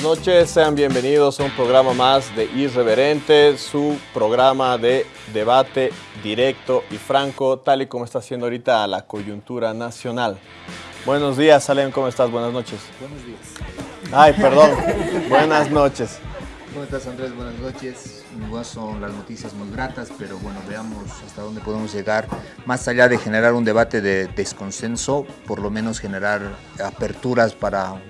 Buenas noches, sean bienvenidos a un programa más de Irreverente, su programa de debate directo y franco, tal y como está haciendo ahorita la coyuntura nacional. Buenos días, Salem, ¿cómo estás? Buenas noches. Buenos días. Ay, perdón. Buenas noches. ¿Cómo estás, Andrés? Buenas noches. Igual son las noticias muy gratas, pero bueno, veamos hasta dónde podemos llegar. Más allá de generar un debate de desconsenso, por lo menos generar aperturas para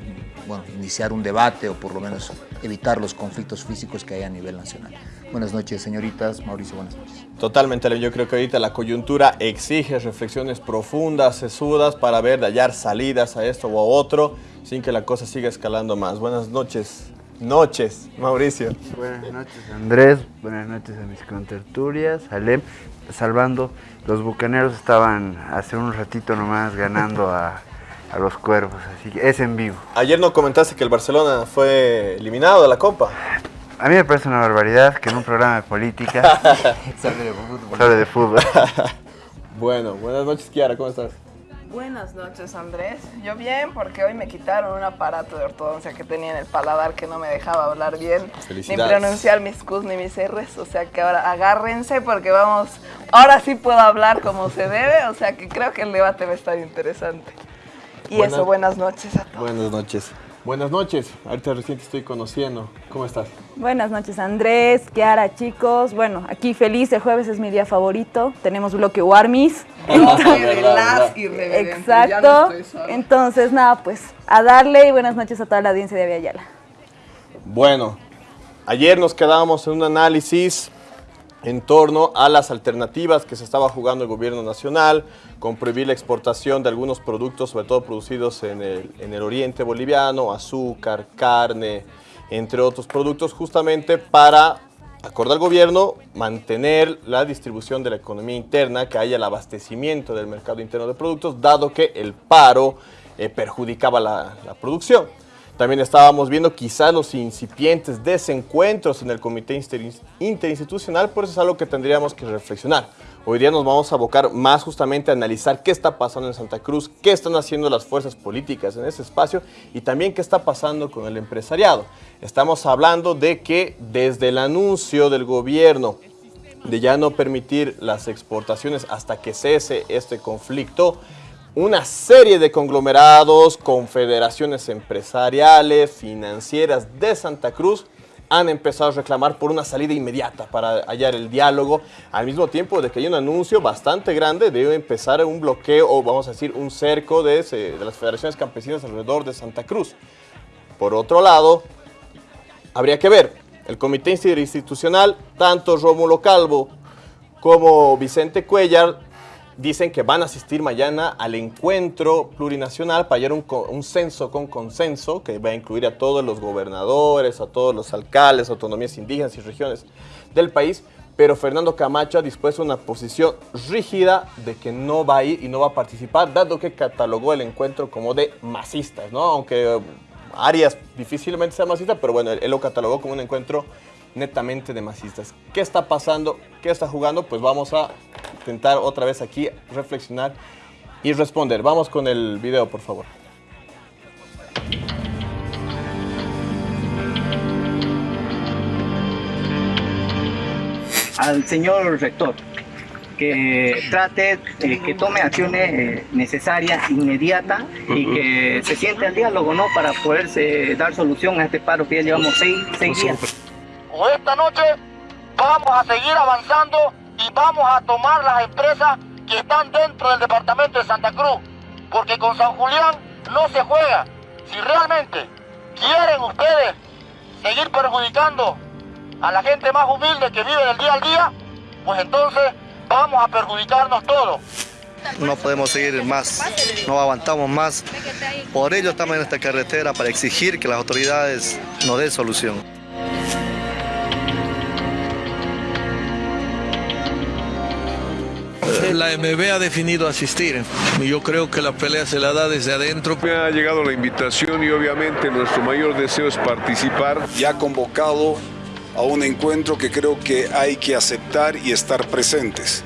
bueno, iniciar un debate o por lo menos evitar los conflictos físicos que hay a nivel nacional. Buenas noches, señoritas. Mauricio, buenas noches. Totalmente, yo creo que ahorita la coyuntura exige reflexiones profundas, sesudas, para ver, de hallar salidas a esto o a otro, sin que la cosa siga escalando más. Buenas noches. Noches, Mauricio. Buenas noches, Andrés. Buenas noches a mis conterturias. Alem, salvando. Los bucaneros estaban hace un ratito nomás ganando a a los cuervos, así que es en vivo. Ayer no comentaste que el Barcelona fue eliminado de la Copa. A mí me parece una barbaridad que en un programa de política hable de fútbol. Se de fútbol. bueno, buenas noches Kiara, ¿cómo estás? Buenas noches Andrés, yo bien porque hoy me quitaron un aparato de ortodoncia que tenía en el paladar que no me dejaba hablar bien, ni pronunciar mis Qs ni mis Rs, o sea que ahora agárrense porque vamos, ahora sí puedo hablar como se debe, o sea que creo que el debate va a estar interesante. Y eso, buenas noches a todos. Buenas noches. Buenas noches, ahorita recién te estoy conociendo. ¿Cómo estás? Buenas noches Andrés, Kiara, chicos. Bueno, aquí feliz, el jueves es mi día favorito. Tenemos bloque Warmis. Exacto. Entonces, nada, pues a darle y buenas noches a toda la audiencia de Aviala. Bueno, ayer nos quedábamos en un análisis en torno a las alternativas que se estaba jugando el gobierno nacional, con prohibir la exportación de algunos productos, sobre todo producidos en el, oriente boliviano, azúcar, carne, entre otros productos, justamente para, acordar al gobierno, mantener la distribución de la economía interna, que haya el abastecimiento del mercado interno de productos, dado que el paro eh, perjudicaba la producción. También estábamos viendo quizás los incipientes desencuentros en el comité interinstitucional, por eso es algo que tendríamos que reflexionar. Hoy día nos vamos a abocar más justamente a analizar qué está pasando en Santa Cruz, qué están haciendo las fuerzas políticas en ese espacio y también qué está pasando con el empresariado. Estamos hablando de que desde el anuncio del gobierno de ya no permitir las exportaciones hasta que cese este conflicto, una serie de conglomerados, confederaciones empresariales, financieras de Santa Cruz han empezado a reclamar por una salida inmediata para hallar el diálogo, al mismo tiempo de que hay un anuncio bastante grande de empezar un bloqueo o vamos a decir un cerco de, las federaciones campesinas alrededor de Santa Cruz. Por otro lado, habría que ver, el comité institucional, tanto Rómulo Calvo como Vicente Cuellar dicen que van a asistir mañana al encuentro plurinacional para hallar un, censo con consenso que va a incluir a todos los gobernadores, a todos los alcaldes, autonomías indígenas y regiones del país, pero Fernando Camacho ha dispuesto una posición rígida de que no va a ir y no va a participar, dado que catalogó el encuentro como de masistas, ¿no? Aunque Arias difícilmente sea masista, pero bueno, él lo catalogó como un encuentro netamente de masistas. ¿Qué está pasando? ¿Qué está jugando? Pues vamos a intentar otra vez aquí reflexionar y responder. Vamos con el video, por favor. Al señor rector, que trate, eh, que tome acciones eh, necesarias, inmediatas y que se siente al diálogo, ¿no? Para poderse dar solución a este paro que ya llevamos seis, seis días esta noche vamos a seguir avanzando y vamos a tomar las empresas que están dentro del departamento de Santa Cruz, porque con San Julián no se juega. Si realmente quieren ustedes seguir perjudicando a la gente más humilde que vive del día al día, pues entonces vamos a perjudicarnos todos. No podemos seguir más, no aguantamos más. Por ello estamos en esta carretera para exigir que las autoridades nos den solución. La MB ha definido asistir y yo creo que la pelea se la da desde adentro. Me ha llegado la invitación y obviamente nuestro mayor deseo es participar. Ya convocado a un encuentro que creo que hay que aceptar y estar presentes.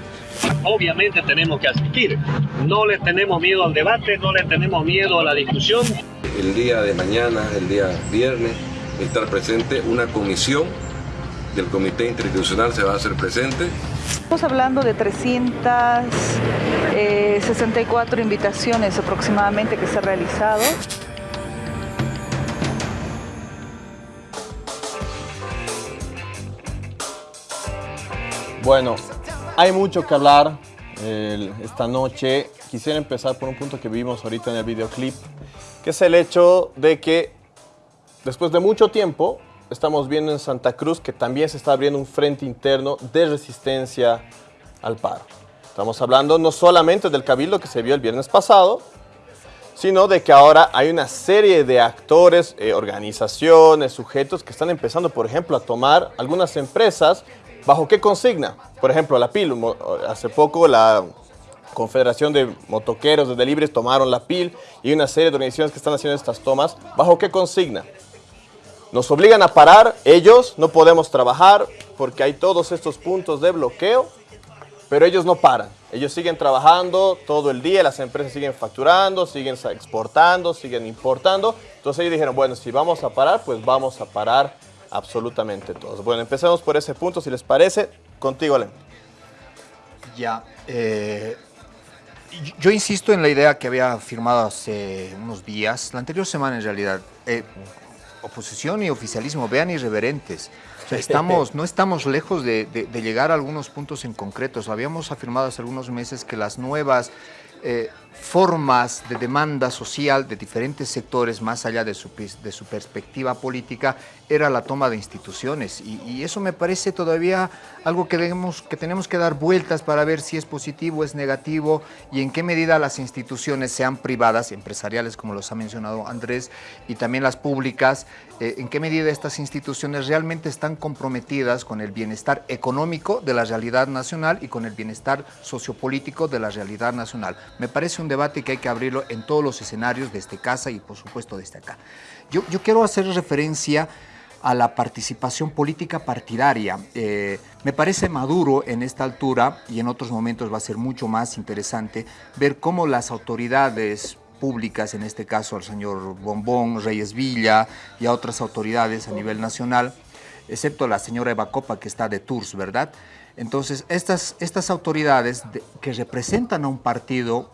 obviamente tenemos que asistir. No le tenemos miedo al debate, no le tenemos miedo a la discusión. El día de mañana, el día viernes, estar presente una comisión del Comité Interinstitucional se va a hacer presente. Estamos hablando de 364 eh, invitaciones aproximadamente que se han realizado. Bueno, hay mucho que hablar esta noche. Quisiera empezar por un punto que vimos ahorita en el videoclip, que es el hecho de que después de mucho tiempo estamos viendo en Santa Cruz que también se está abriendo un frente interno de resistencia al paro. Estamos hablando no solamente del cabildo que se vio el viernes pasado, sino de que ahora hay una serie de actores, eh, organizaciones, sujetos que están empezando, por ejemplo, a tomar algunas empresas ¿Bajo qué consigna? Por ejemplo, la PIL, hace poco la Confederación de Motoqueros de Delibres tomaron la PIL y una serie de organizaciones que están haciendo estas tomas. ¿Bajo qué consigna? Nos obligan a parar, ellos no podemos trabajar porque hay todos estos puntos de bloqueo, pero ellos no paran. Ellos siguen trabajando todo el día, las empresas siguen facturando, siguen exportando, siguen importando. Entonces ellos dijeron, bueno, si vamos a parar, pues vamos a parar absolutamente todos. Bueno, empecemos por ese punto, si les parece. Contigo, Alem. Ya. Eh, yo insisto en la idea que había firmado hace unos días, la anterior semana en realidad. Eh, oposición y oficialismo, vean irreverentes. estamos, no estamos lejos de, de, llegar a algunos puntos en concretos. Habíamos afirmado hace algunos meses que las nuevas eh, formas de demanda social de diferentes sectores, más allá de su, de su perspectiva política, era la toma de instituciones. Y, eso me parece todavía algo que, debemos, que tenemos que dar vueltas para ver si es positivo, es negativo y en qué medida las instituciones, sean privadas, empresariales, como los ha mencionado Andrés, y también las públicas, eh, en qué medida estas instituciones realmente están comprometidas con el bienestar económico de la realidad nacional y con el bienestar sociopolítico de la realidad nacional. Me parece un debate que hay que abrirlo en todos los escenarios, desde casa y por supuesto desde acá. Yo, yo quiero hacer referencia a la participación política partidaria. Eh, me parece maduro en esta altura y en otros momentos va a ser mucho más interesante ver cómo las autoridades públicas, en este caso al señor Bombón, Reyes Villa y a otras autoridades a nivel nacional, excepto la señora Eva Copa que está de tours, ¿verdad? Entonces, estas, estas autoridades que representan a un partido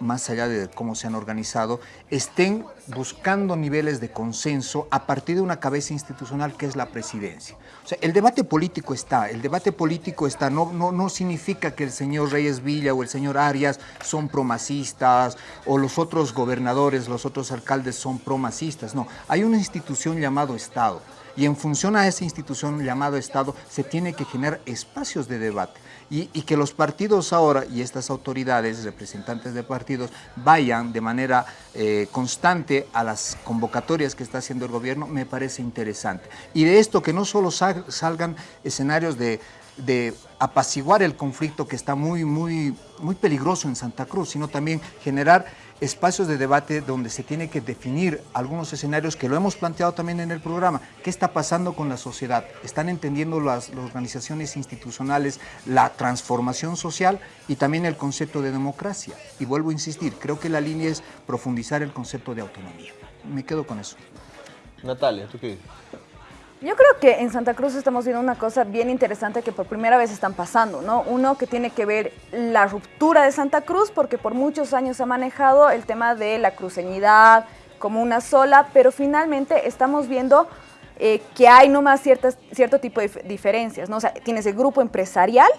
más allá de cómo se han organizado, estén buscando niveles de consenso a partir de una cabeza institucional que es la presidencia. O sea, el debate político está, el debate político está, no, no, no significa que el señor Reyes Villa o el señor Arias son promasistas o los otros gobernadores, los otros alcaldes son promasistas, no, hay una institución llamado Estado y en función a esa institución llamado Estado se tiene que generar espacios de debate. Y, que los partidos ahora y estas autoridades, representantes de partidos, vayan de manera eh, constante a las convocatorias que está haciendo el gobierno, me parece interesante. Y de esto que no solo salgan escenarios de de apaciguar el conflicto que está muy, muy, muy peligroso en Santa Cruz, sino también generar espacios de debate donde se tiene que definir algunos escenarios que lo hemos planteado también en el programa. ¿Qué está pasando con la sociedad? ¿Están entendiendo las, las organizaciones institucionales la transformación social y también el concepto de democracia? Y vuelvo a insistir, creo que la línea es profundizar el concepto de autonomía. Me quedo con eso. Natalia, ¿tú qué dices? Yo creo que en Santa Cruz estamos viendo una cosa bien interesante que por primera vez están pasando, ¿no? Uno que tiene que ver la ruptura de Santa Cruz, porque por muchos años ha manejado el tema de la cruceñidad como una sola, pero finalmente estamos viendo eh, que hay nomás ciertas, cierto tipo de diferencias, ¿no? O sea, tienes el grupo empresarial,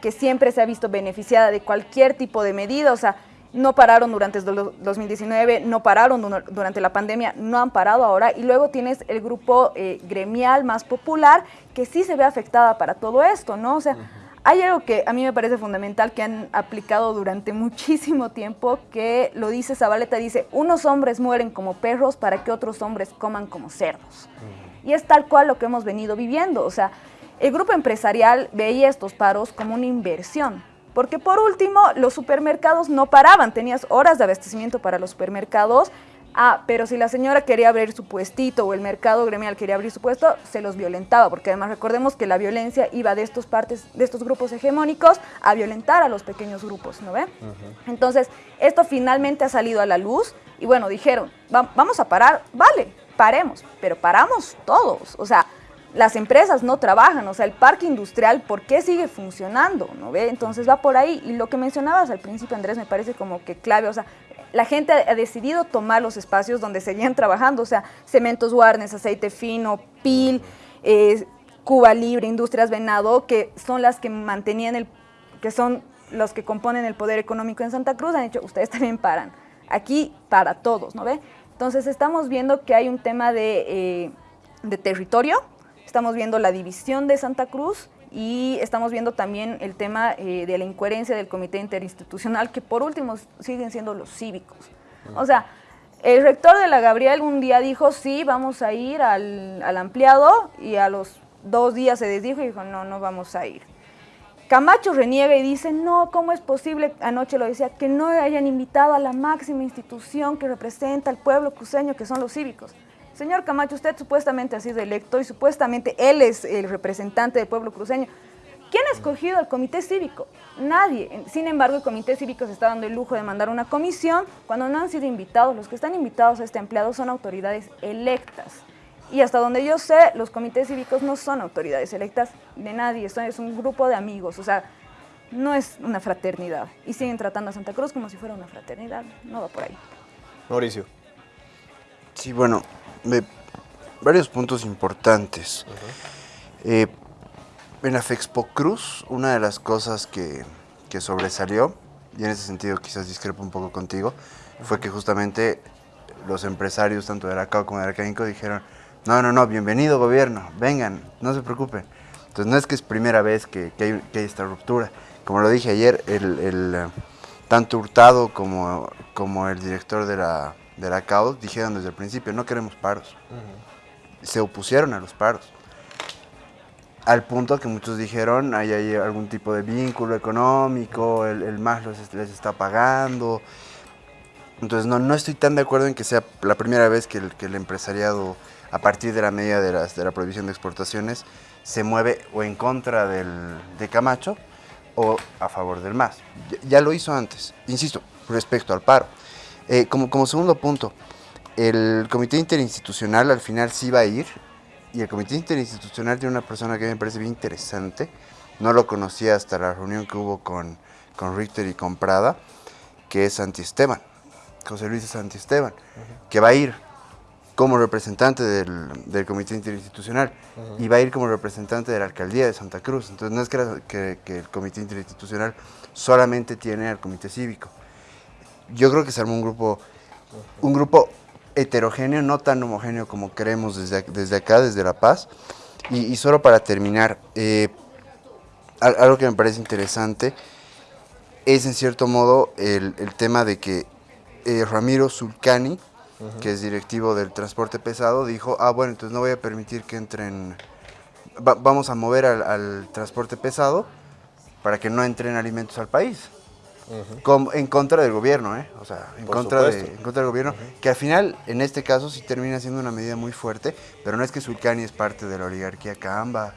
que siempre se ha visto beneficiada de cualquier tipo de medida, o sea, no pararon durante el 2019, no pararon durante la pandemia, no han parado ahora. Y luego tienes el grupo eh, gremial más popular que sí se ve afectada para todo esto, ¿no? O sea, hay algo que a mí me parece fundamental que han aplicado durante muchísimo tiempo, que lo dice Zabaleta, dice, unos hombres mueren como perros para que otros hombres coman como cerdos. Y es tal cual lo que hemos venido viviendo, o sea, el grupo empresarial veía estos paros como una inversión, porque por último, los supermercados no paraban, tenías horas de abastecimiento para los supermercados, Ah, pero si la señora quería abrir su puestito o el mercado gremial quería abrir su puesto, se los violentaba, porque además recordemos que la violencia iba de estos partes, de estos grupos hegemónicos a violentar a los pequeños grupos, ¿no ve? Entonces, esto finalmente ha salido a la luz y bueno, dijeron, vamos a parar, vale, paremos, pero paramos todos, o sea, las empresas no trabajan, o sea, el parque industrial, ¿por qué sigue funcionando? ¿No ve? Entonces va por ahí. Y lo que mencionabas al principio, Andrés, me parece como que clave, o sea, la gente ha decidido tomar los espacios donde seguían trabajando, o sea, cementos Warnes, aceite fino, PIL, eh, Cuba Libre, Industrias Venado, que son las que mantenían el, que son los que componen el poder económico en Santa Cruz, han dicho, ustedes también paran. Aquí para todos, ¿no ve? Entonces estamos viendo que hay un tema de, eh, de territorio, estamos viendo la división de Santa Cruz y estamos viendo también el tema eh, de la incoherencia del comité interinstitucional, que por último siguen siendo los cívicos. O sea, el rector de la Gabriel un día dijo, sí, vamos a ir al, al ampliado, y a los dos días se desdijo y dijo, no, no vamos a ir. Camacho reniega y dice, no, ¿cómo es posible, anoche lo decía, que no hayan invitado a la máxima institución que representa al pueblo cruceño, que son los cívicos? Señor Camacho, usted supuestamente ha sido electo y supuestamente él es el representante del pueblo cruceño. ¿Quién ha escogido al comité cívico? Nadie. Sin embargo, el comité cívico se está dando el lujo de mandar una comisión cuando no han sido invitados. Los que están invitados a este empleado son autoridades electas. Y hasta donde yo sé, los comités cívicos no son autoridades electas de nadie, es un grupo de amigos, o sea, no es una fraternidad. Y siguen tratando a Santa Cruz como si fuera una fraternidad, no va por ahí. Mauricio. Sí, bueno, varios puntos importantes. Eh, en la Fexpo Cruz, una de las cosas que, sobresalió, y en ese sentido quizás discrepo un poco contigo, fue que justamente los empresarios, tanto de Aracao como de Aracánico, dijeron, no, no, no, bienvenido gobierno, vengan, no se preocupen. Entonces no es que es primera vez que, hay, esta ruptura. Como lo dije ayer, el, eh, tanto Hurtado como, como el director de la de la CAUD dijeron desde el principio, no queremos paros. Se opusieron a los paros. Al punto que muchos dijeron, hay, hay algún tipo de vínculo económico, el, el MAS les está pagando. Entonces no, no estoy tan de acuerdo en que sea la primera vez que el, que el empresariado, a partir de la medida de, las, de la prohibición de exportaciones, se mueve o en contra del, de Camacho o a favor del MAS. ya lo hizo antes, insisto, respecto al paro. Eh, como, como segundo punto, el comité interinstitucional al final sí va a ir, y el comité interinstitucional tiene una persona que me parece bien interesante, no lo conocía hasta la reunión que hubo con, con Richter y con Prada, que es Santi Esteban, José Luis Santi Esteban, que va a ir como representante del, comité interinstitucional y va a ir como representante de la alcaldía de Santa Cruz. Entonces no es que, que el comité interinstitucional solamente tiene al comité cívico, yo creo que se armó un grupo, un grupo heterogéneo, no tan homogéneo como queremos desde, desde acá, desde La Paz. Y, solo para terminar, eh, algo que me parece interesante es en cierto modo el, tema de que eh, Ramiro Zulcani, que es directivo del transporte pesado, dijo, ah bueno, entonces no voy a permitir que entren, vamos a mover al transporte pesado para que no entren alimentos al país en contra del gobierno, ¿eh? O sea, en contra, de, en contra del gobierno, que al final, en este caso, sí termina siendo una medida muy fuerte, pero no es que Sulcani es parte de la oligarquía Camba.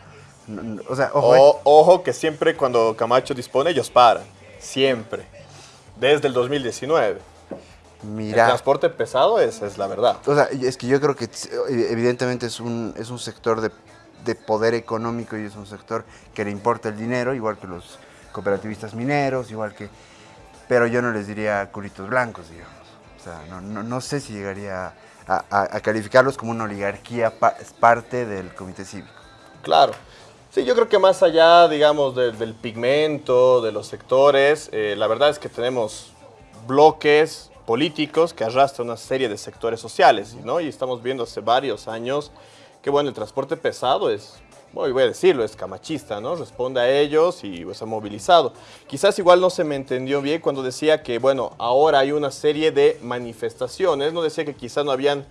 O sea, ojo, ¿eh? ojo que siempre cuando Camacho dispone, ellos paran. Siempre. Desde el 2019. Mira. El transporte pesado es, es la verdad. O sea, es que yo creo que evidentemente es un, es un sector de, de poder económico y es un sector que le importa el dinero, igual que los cooperativistas mineros, igual que pero yo no les diría culitos blancos, digamos. O sea, no, sé si llegaría a, calificarlos como una oligarquía parte del comité cívico. Claro. Sí, yo creo que más allá, digamos, del pigmento, de los sectores, eh, la verdad es que tenemos bloques políticos que arrastran una serie de sectores sociales, ¿no? Y estamos viendo hace varios años que, bueno, el transporte pesado es voy a decirlo, es camachista, ¿no? Responde a ellos y pues, ha movilizado. Quizás igual no se me entendió bien cuando decía que, bueno, ahora hay una serie de manifestaciones, no decía que quizás no habían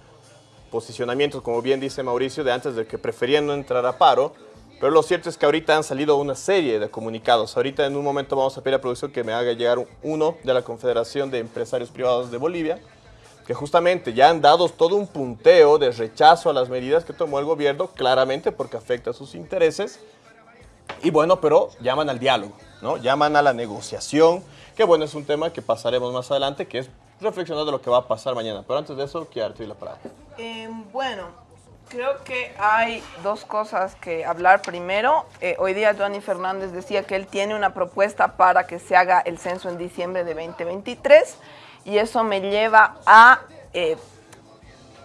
posicionamientos, como bien dice Mauricio, de antes de que preferían no entrar a paro, pero lo cierto es que ahorita han salido una serie de comunicados. Ahorita en un momento vamos a pedir a producción que me haga llegar uno de la Confederación de Empresarios Privados de Bolivia, que justamente ya han dado todo un punteo de rechazo a las medidas que tomó el gobierno, claramente porque afecta a sus intereses. Y bueno, pero llaman al diálogo, ¿no? Llaman a la negociación, que bueno, es un tema que pasaremos más adelante, que es reflexionar de lo que va a pasar mañana. Pero antes de eso, quiero darte la palabra. Eh, bueno, creo que hay dos cosas que hablar. Primero, eh, hoy día Johnny Fernández decía que él tiene una propuesta para que se haga el censo en diciembre de 2023 y eso me lleva a... Eh,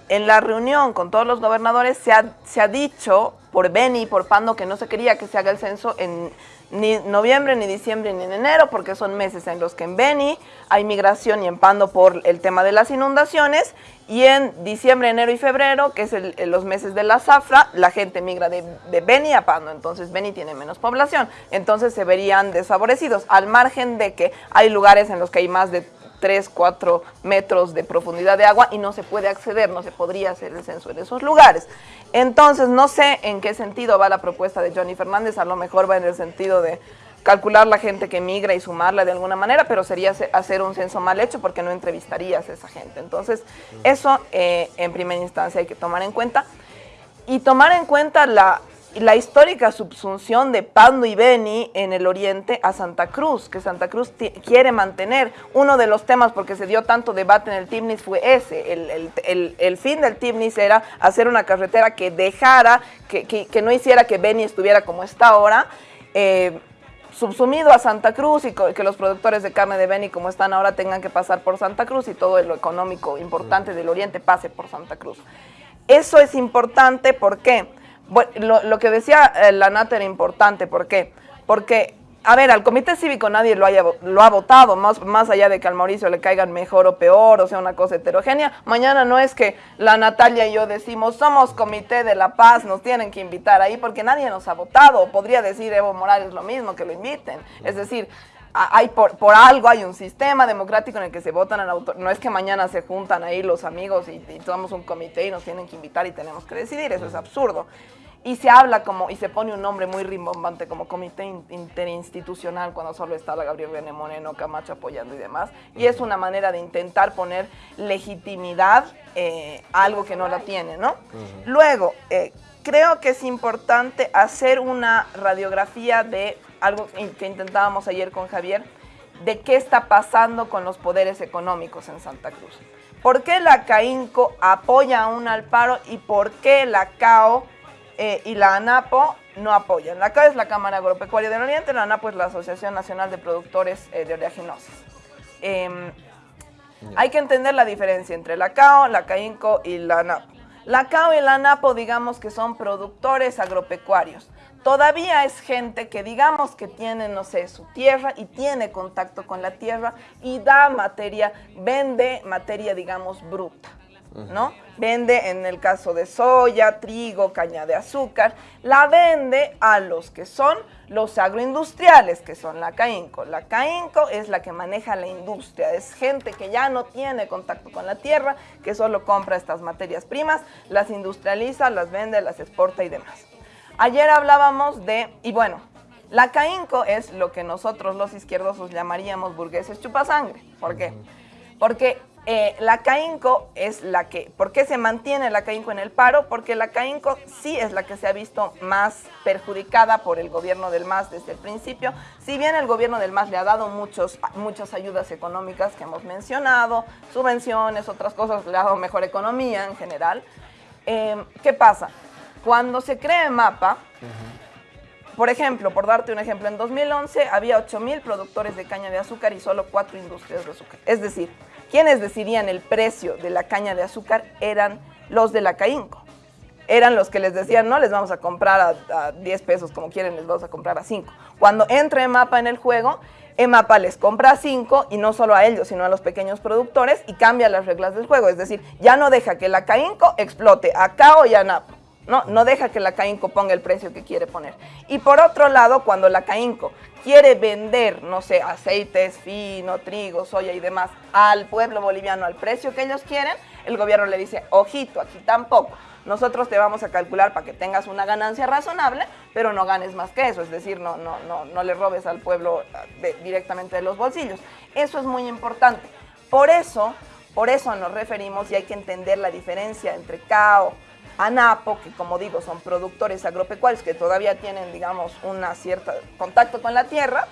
en la reunión con todos los gobernadores se ha, se ha dicho por Beni y por Pando que no se quería que se haga el censo en ni noviembre, ni diciembre, ni en enero, porque son meses en los que en Beni hay migración y en Pando por el tema de las inundaciones, y en diciembre, enero y febrero, que es los meses de la zafra, la gente migra de, de Beni a Pando, entonces Beni tiene menos población, entonces se verían desfavorecidos, al margen de que hay lugares en los que hay más de 3, 4 metros de profundidad de agua y no se puede acceder, no se podría hacer el censo en esos lugares. Entonces, no sé en qué sentido va la propuesta de Johnny Fernández, a lo mejor va en el sentido de calcular la gente que migra y sumarla de alguna manera, pero sería hacer un censo mal hecho porque no entrevistarías a esa gente. Entonces, eso eh, en primera instancia hay que tomar en cuenta. Y tomar en cuenta la la histórica subsunción de Pando y Beni en el oriente a Santa Cruz, que Santa Cruz quiere mantener. Uno de los temas, porque se dio tanto debate en el TIMNIS, fue ese. El, fin del TIMNIS era hacer una carretera que dejara, que, no hiciera que Beni estuviera como está ahora, eh, subsumido a Santa Cruz y que los productores de carne de Beni, como están ahora, tengan que pasar por Santa Cruz y todo lo económico importante del oriente pase por Santa Cruz. Eso es importante, ¿por qué? Bueno, lo, que decía eh, la Nata era importante, ¿por qué? Porque, a ver, al comité cívico nadie lo, haya, lo ha votado, más, más allá de que al Mauricio le caigan mejor o peor, o sea, una cosa heterogénea. Mañana no es que la Natalia y yo decimos, somos comité de la paz, nos tienen que invitar ahí, porque nadie nos ha votado. Podría decir Evo Morales lo mismo, que lo inviten. Es decir, hay por, por, algo hay un sistema democrático en el que se votan al autor. No es que mañana se juntan ahí los amigos y, y tomamos un comité y nos tienen que invitar y tenemos que decidir. Eso es absurdo. Y se habla como, y se pone un nombre muy rimbombante como comité interinstitucional cuando solo está la Gabriel René Moreno, Camacho apoyando y demás. Y es una manera de intentar poner legitimidad eh, a algo que no la tiene, ¿no? Luego, eh, creo que es importante hacer una radiografía de algo que intentábamos ayer con Javier, de qué está pasando con los poderes económicos en Santa Cruz. ¿Por qué la CAINCO apoya a un Alparo y por qué la CAO eh, y la ANAPO no apoyan? La CAO es la Cámara Agropecuaria del Oriente, la ANAPO es la Asociación Nacional de Productores eh, de Oleaginosis. Em, hay que entender la diferencia entre la CAO, la CAINCO y la ANAPO. La CAO y la ANAPO digamos que son productores agropecuarios todavía es gente que digamos que tiene, no sé, su tierra y tiene contacto con la tierra y da materia, vende materia, digamos, bruta. ¿no? Vende en el caso de soya, trigo, caña de azúcar, la vende a los que son los agroindustriales, que son la CAINCO. La CAINCO es la que maneja la industria, es gente que ya no tiene contacto con la tierra, que solo compra estas materias primas, las industrializa, las vende, las exporta y demás. Ayer hablábamos de, y bueno, la CAINCO es lo que nosotros los izquierdosos llamaríamos burgueses chupasangre. ¿Por qué? Porque eh, la CAINCO es la que, ¿por qué se mantiene la CAINCO en el paro? Porque la CAINCO sí es la que se ha visto más perjudicada por el gobierno del MAS desde el principio. Si bien el gobierno del MAS le ha dado muchos, muchas ayudas económicas que hemos mencionado, subvenciones, otras cosas, le ha dado mejor economía en general. Eh, ¿Qué pasa? Cuando se crea MAPA, por ejemplo, por darte un ejemplo, en 2011 había 8 mil productores de caña de azúcar y solo 4 industrias de azúcar. Es decir, quienes decidían el precio de la caña de azúcar eran los de la CAINCO. Eran los que les decían, no les vamos a comprar a, 10 pesos como quieren, les vamos a comprar a 5. Cuando entra EMAPA en el juego, EMAPA les compra a 5 y no solo a ellos, sino a los pequeños productores y cambia las reglas del juego. Es decir, ya no deja que la CAINCO explote a CAO y a NAPA. No, no deja que la CAINCO ponga el precio que quiere poner. Y por otro lado, cuando la CAINCO quiere vender, no sé, aceites, fino, trigo, soya y demás al pueblo boliviano al precio que ellos quieren, el gobierno le dice, ojito, aquí tampoco. Nosotros te vamos a calcular para que tengas una ganancia razonable, pero no ganes más que eso, es decir, no, no, no, no le robes al pueblo directamente de los bolsillos. Eso es muy importante. Por eso, Por eso nos referimos y hay que entender la diferencia entre CAO, ANAPO, que como digo son productores agropecuarios que todavía tienen, digamos, una cierta contacto con la tierra,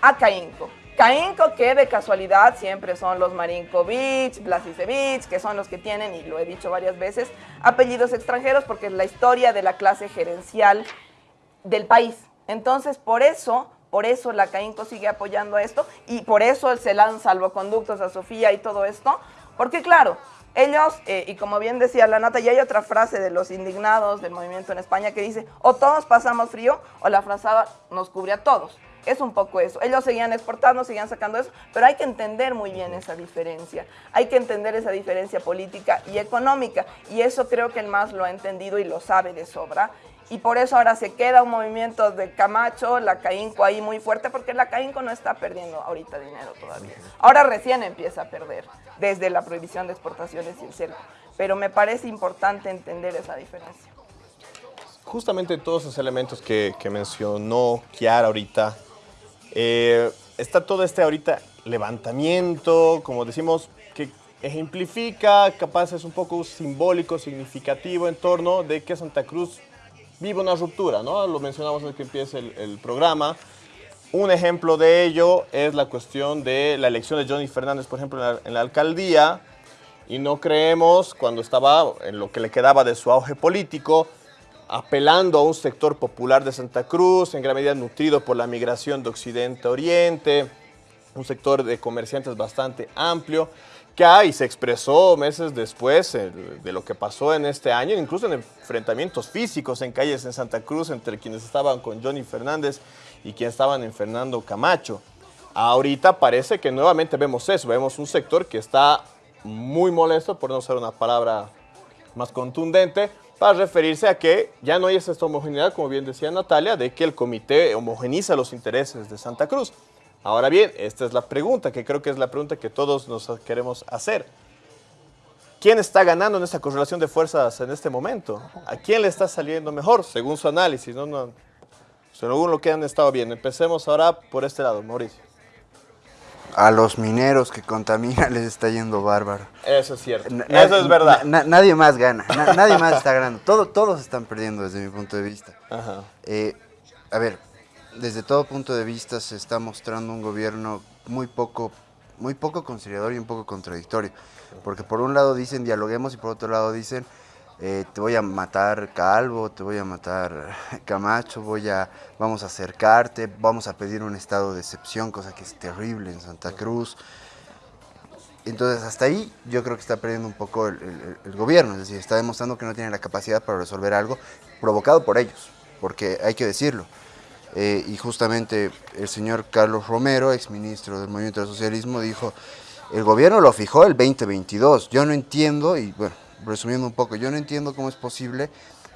a CAINCO. CAINCO que de casualidad siempre son los Marinkovic, Blasicevich, que son los que tienen, y lo he dicho varias veces, apellidos extranjeros porque es la historia de la clase gerencial del país. Entonces, por eso, por eso la CAINCO sigue apoyando esto y por eso se dan salvoconductos a Sofía y todo esto, porque claro, ellos, eh, y como bien decía la Nata, y hay otra frase de los indignados del movimiento en España que dice, o todos pasamos frío o la frazada nos cubre a todos. Es un poco eso. Ellos seguían exportando, seguían sacando eso, pero hay que entender muy bien esa diferencia. Hay que entender esa diferencia política y económica. Y eso creo que el MAS lo ha entendido y lo sabe de sobra. Y por eso ahora se queda un movimiento de Camacho, la CAINCO ahí muy fuerte, porque la CAINCO no está perdiendo ahorita dinero todavía. Ahora recién empieza a perder, desde la prohibición de exportaciones y el cerco. Pero me parece importante entender esa diferencia. Justamente todos esos elementos que, que mencionó Kiara ahorita, eh, está todo este ahorita levantamiento, como decimos, que ejemplifica, capaz es un poco simbólico, significativo en torno de que Santa Cruz vive una ruptura, ¿no? Lo mencionamos en el que empieza el, programa. Un ejemplo de ello es la cuestión de la elección de Johnny Fernández, por ejemplo, en la, alcaldía, y no creemos, cuando estaba en lo que le quedaba de su auge político, apelando a un sector popular de Santa Cruz, en gran medida nutrido por la migración de Occidente a Oriente, un sector de comerciantes bastante amplio, que hay, se expresó meses después eh, de lo que pasó en este año, incluso en enfrentamientos físicos en calles en Santa Cruz entre quienes estaban con Johnny Fernández y quienes estaban en Fernando Camacho. Ahorita parece que nuevamente vemos eso, vemos un sector que está muy molesto, por no usar una palabra más contundente, para referirse a que ya no hay esta homogeneidad, como bien decía Natalia, de que el comité homogeniza los intereses de Santa Cruz. Ahora bien, esta es la pregunta, que creo que es la pregunta que todos nos queremos hacer. ¿Quién está ganando en esta correlación de fuerzas en este momento? ¿A quién le está saliendo mejor, según su análisis? No, no, según lo que han estado viendo. Empecemos ahora por este lado, Mauricio a los mineros que contaminan les está yendo bárbaro. Eso es cierto. Eso es verdad. nadie más gana. nadie más está ganando. Todo, todos están perdiendo desde mi punto de vista. Eh, a ver, desde todo punto de vista se está mostrando un gobierno muy poco, muy poco conciliador y un poco contradictorio. Porque por un lado dicen dialoguemos y por otro lado dicen eh, te voy a matar Calvo, te voy a matar Camacho, voy a, vamos a acercarte, vamos a pedir un estado de excepción, cosa que es terrible en Santa Cruz. Entonces hasta ahí yo creo que está perdiendo un poco el, gobierno, es decir, está demostrando que no tiene la capacidad para resolver algo provocado por ellos, porque hay que decirlo. Eh, y justamente el señor Carlos Romero, exministro del Movimiento del Socialismo, dijo, el gobierno lo fijó el 2022, yo no entiendo, y bueno, resumiendo un poco, yo no entiendo cómo es posible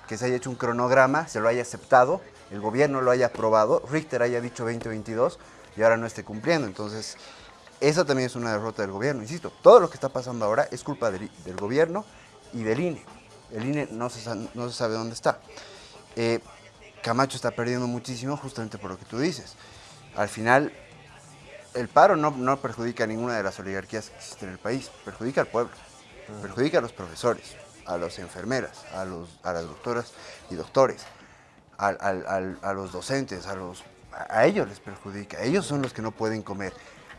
que se haya hecho un cronograma, se lo haya aceptado, el gobierno lo haya aprobado, Richter haya dicho 2022 y ahora no esté cumpliendo. Entonces, eso también es una derrota del gobierno. Insisto, todo lo que está pasando ahora es culpa del, gobierno y del INE. El INE no se, no se sabe dónde está. Eh, Camacho está perdiendo muchísimo justamente por lo que tú dices. Al final, el paro no, no perjudica a ninguna de las oligarquías que existen en el país, perjudica al pueblo perjudica a los profesores, a las enfermeras, a, los, a las doctoras y doctores, a, los docentes, a, los, a ellos les perjudica, ellos son los que no pueden comer.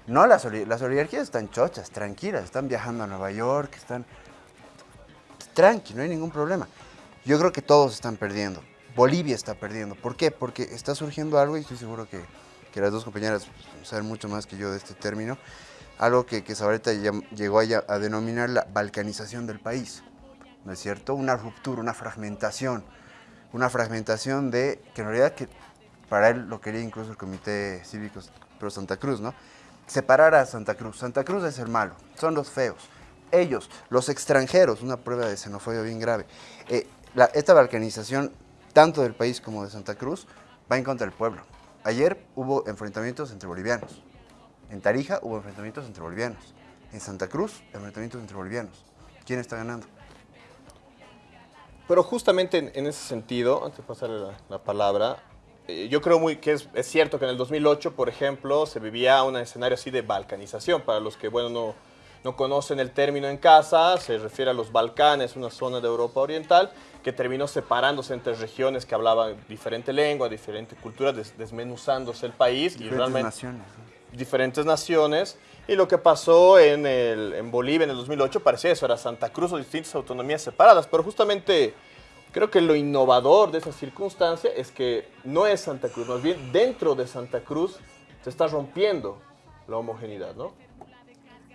No, las, las oligarquías están chochas, tranquilas, están viajando a Nueva York, están tranqui, no hay ningún problema. Yo creo que todos están perdiendo. Bolivia está perdiendo. ¿Por qué? Porque está surgiendo algo y estoy seguro que, que las dos compañeras saben mucho más que yo de este término algo que, que Zabaleta llegó a, denominar la balcanización del país, ¿no es cierto? Una ruptura, una fragmentación, una fragmentación de, que en realidad que para él lo quería incluso el Comité Cívico Pro Santa Cruz, ¿no? Separar a Santa Cruz. Santa Cruz es el malo, son los feos. Ellos, los extranjeros, una prueba de xenofobia bien grave. Eh, esta balcanización, tanto del país como de Santa Cruz, va en contra del pueblo. Ayer hubo enfrentamientos entre bolivianos, en Tarija hubo enfrentamientos entre bolivianos. En Santa Cruz, enfrentamientos entre bolivianos. ¿Quién está ganando? Pero justamente en, ese sentido, antes de pasarle la, palabra, eh, yo creo muy que es, cierto que en el 2008, por ejemplo, se vivía un escenario así de balcanización. Para los que, bueno, no, no conocen el término en casa, se refiere a los Balcanes, una zona de Europa Oriental, que terminó separándose entre regiones que hablaban diferente lengua, diferente cultura, desmenuzándose el país. Diferentes y realmente, naciones. Diferentes naciones. Y lo que pasó en, el, en Bolivia en el 2008 parecía eso, era Santa Cruz o distintas autonomías separadas, pero justamente creo que lo innovador de esa circunstancia es que no es Santa Cruz, más bien dentro de Santa Cruz se está rompiendo la homogeneidad, ¿no?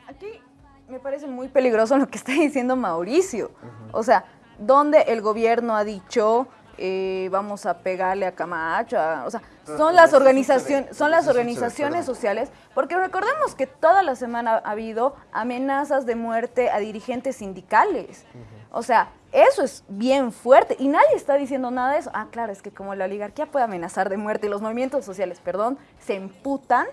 Aquí me parece muy peligroso lo que está diciendo Mauricio. O sea, donde el gobierno ha dicho eh, vamos a pegarle a Camacho, o sea, son las organizaciones, son las organizaciones sociales, porque recordemos que toda la semana ha habido amenazas de muerte a dirigentes sindicales. O sea, eso es bien fuerte y nadie está diciendo nada de eso. Ah, claro, es que como la oligarquía puede amenazar de muerte y los movimientos sociales, perdón, se emputan.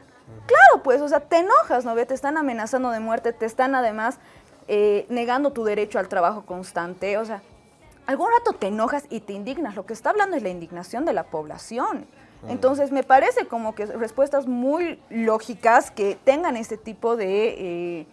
Claro, pues, o sea, te enojas, ¿no? Te están amenazando de muerte, te están además eh, negando tu derecho al trabajo constante. O sea, algún rato te enojas y te indignas. Lo que está hablando es la indignación de la población. Entonces, me parece como que respuestas muy lógicas que tengan este tipo de, eh,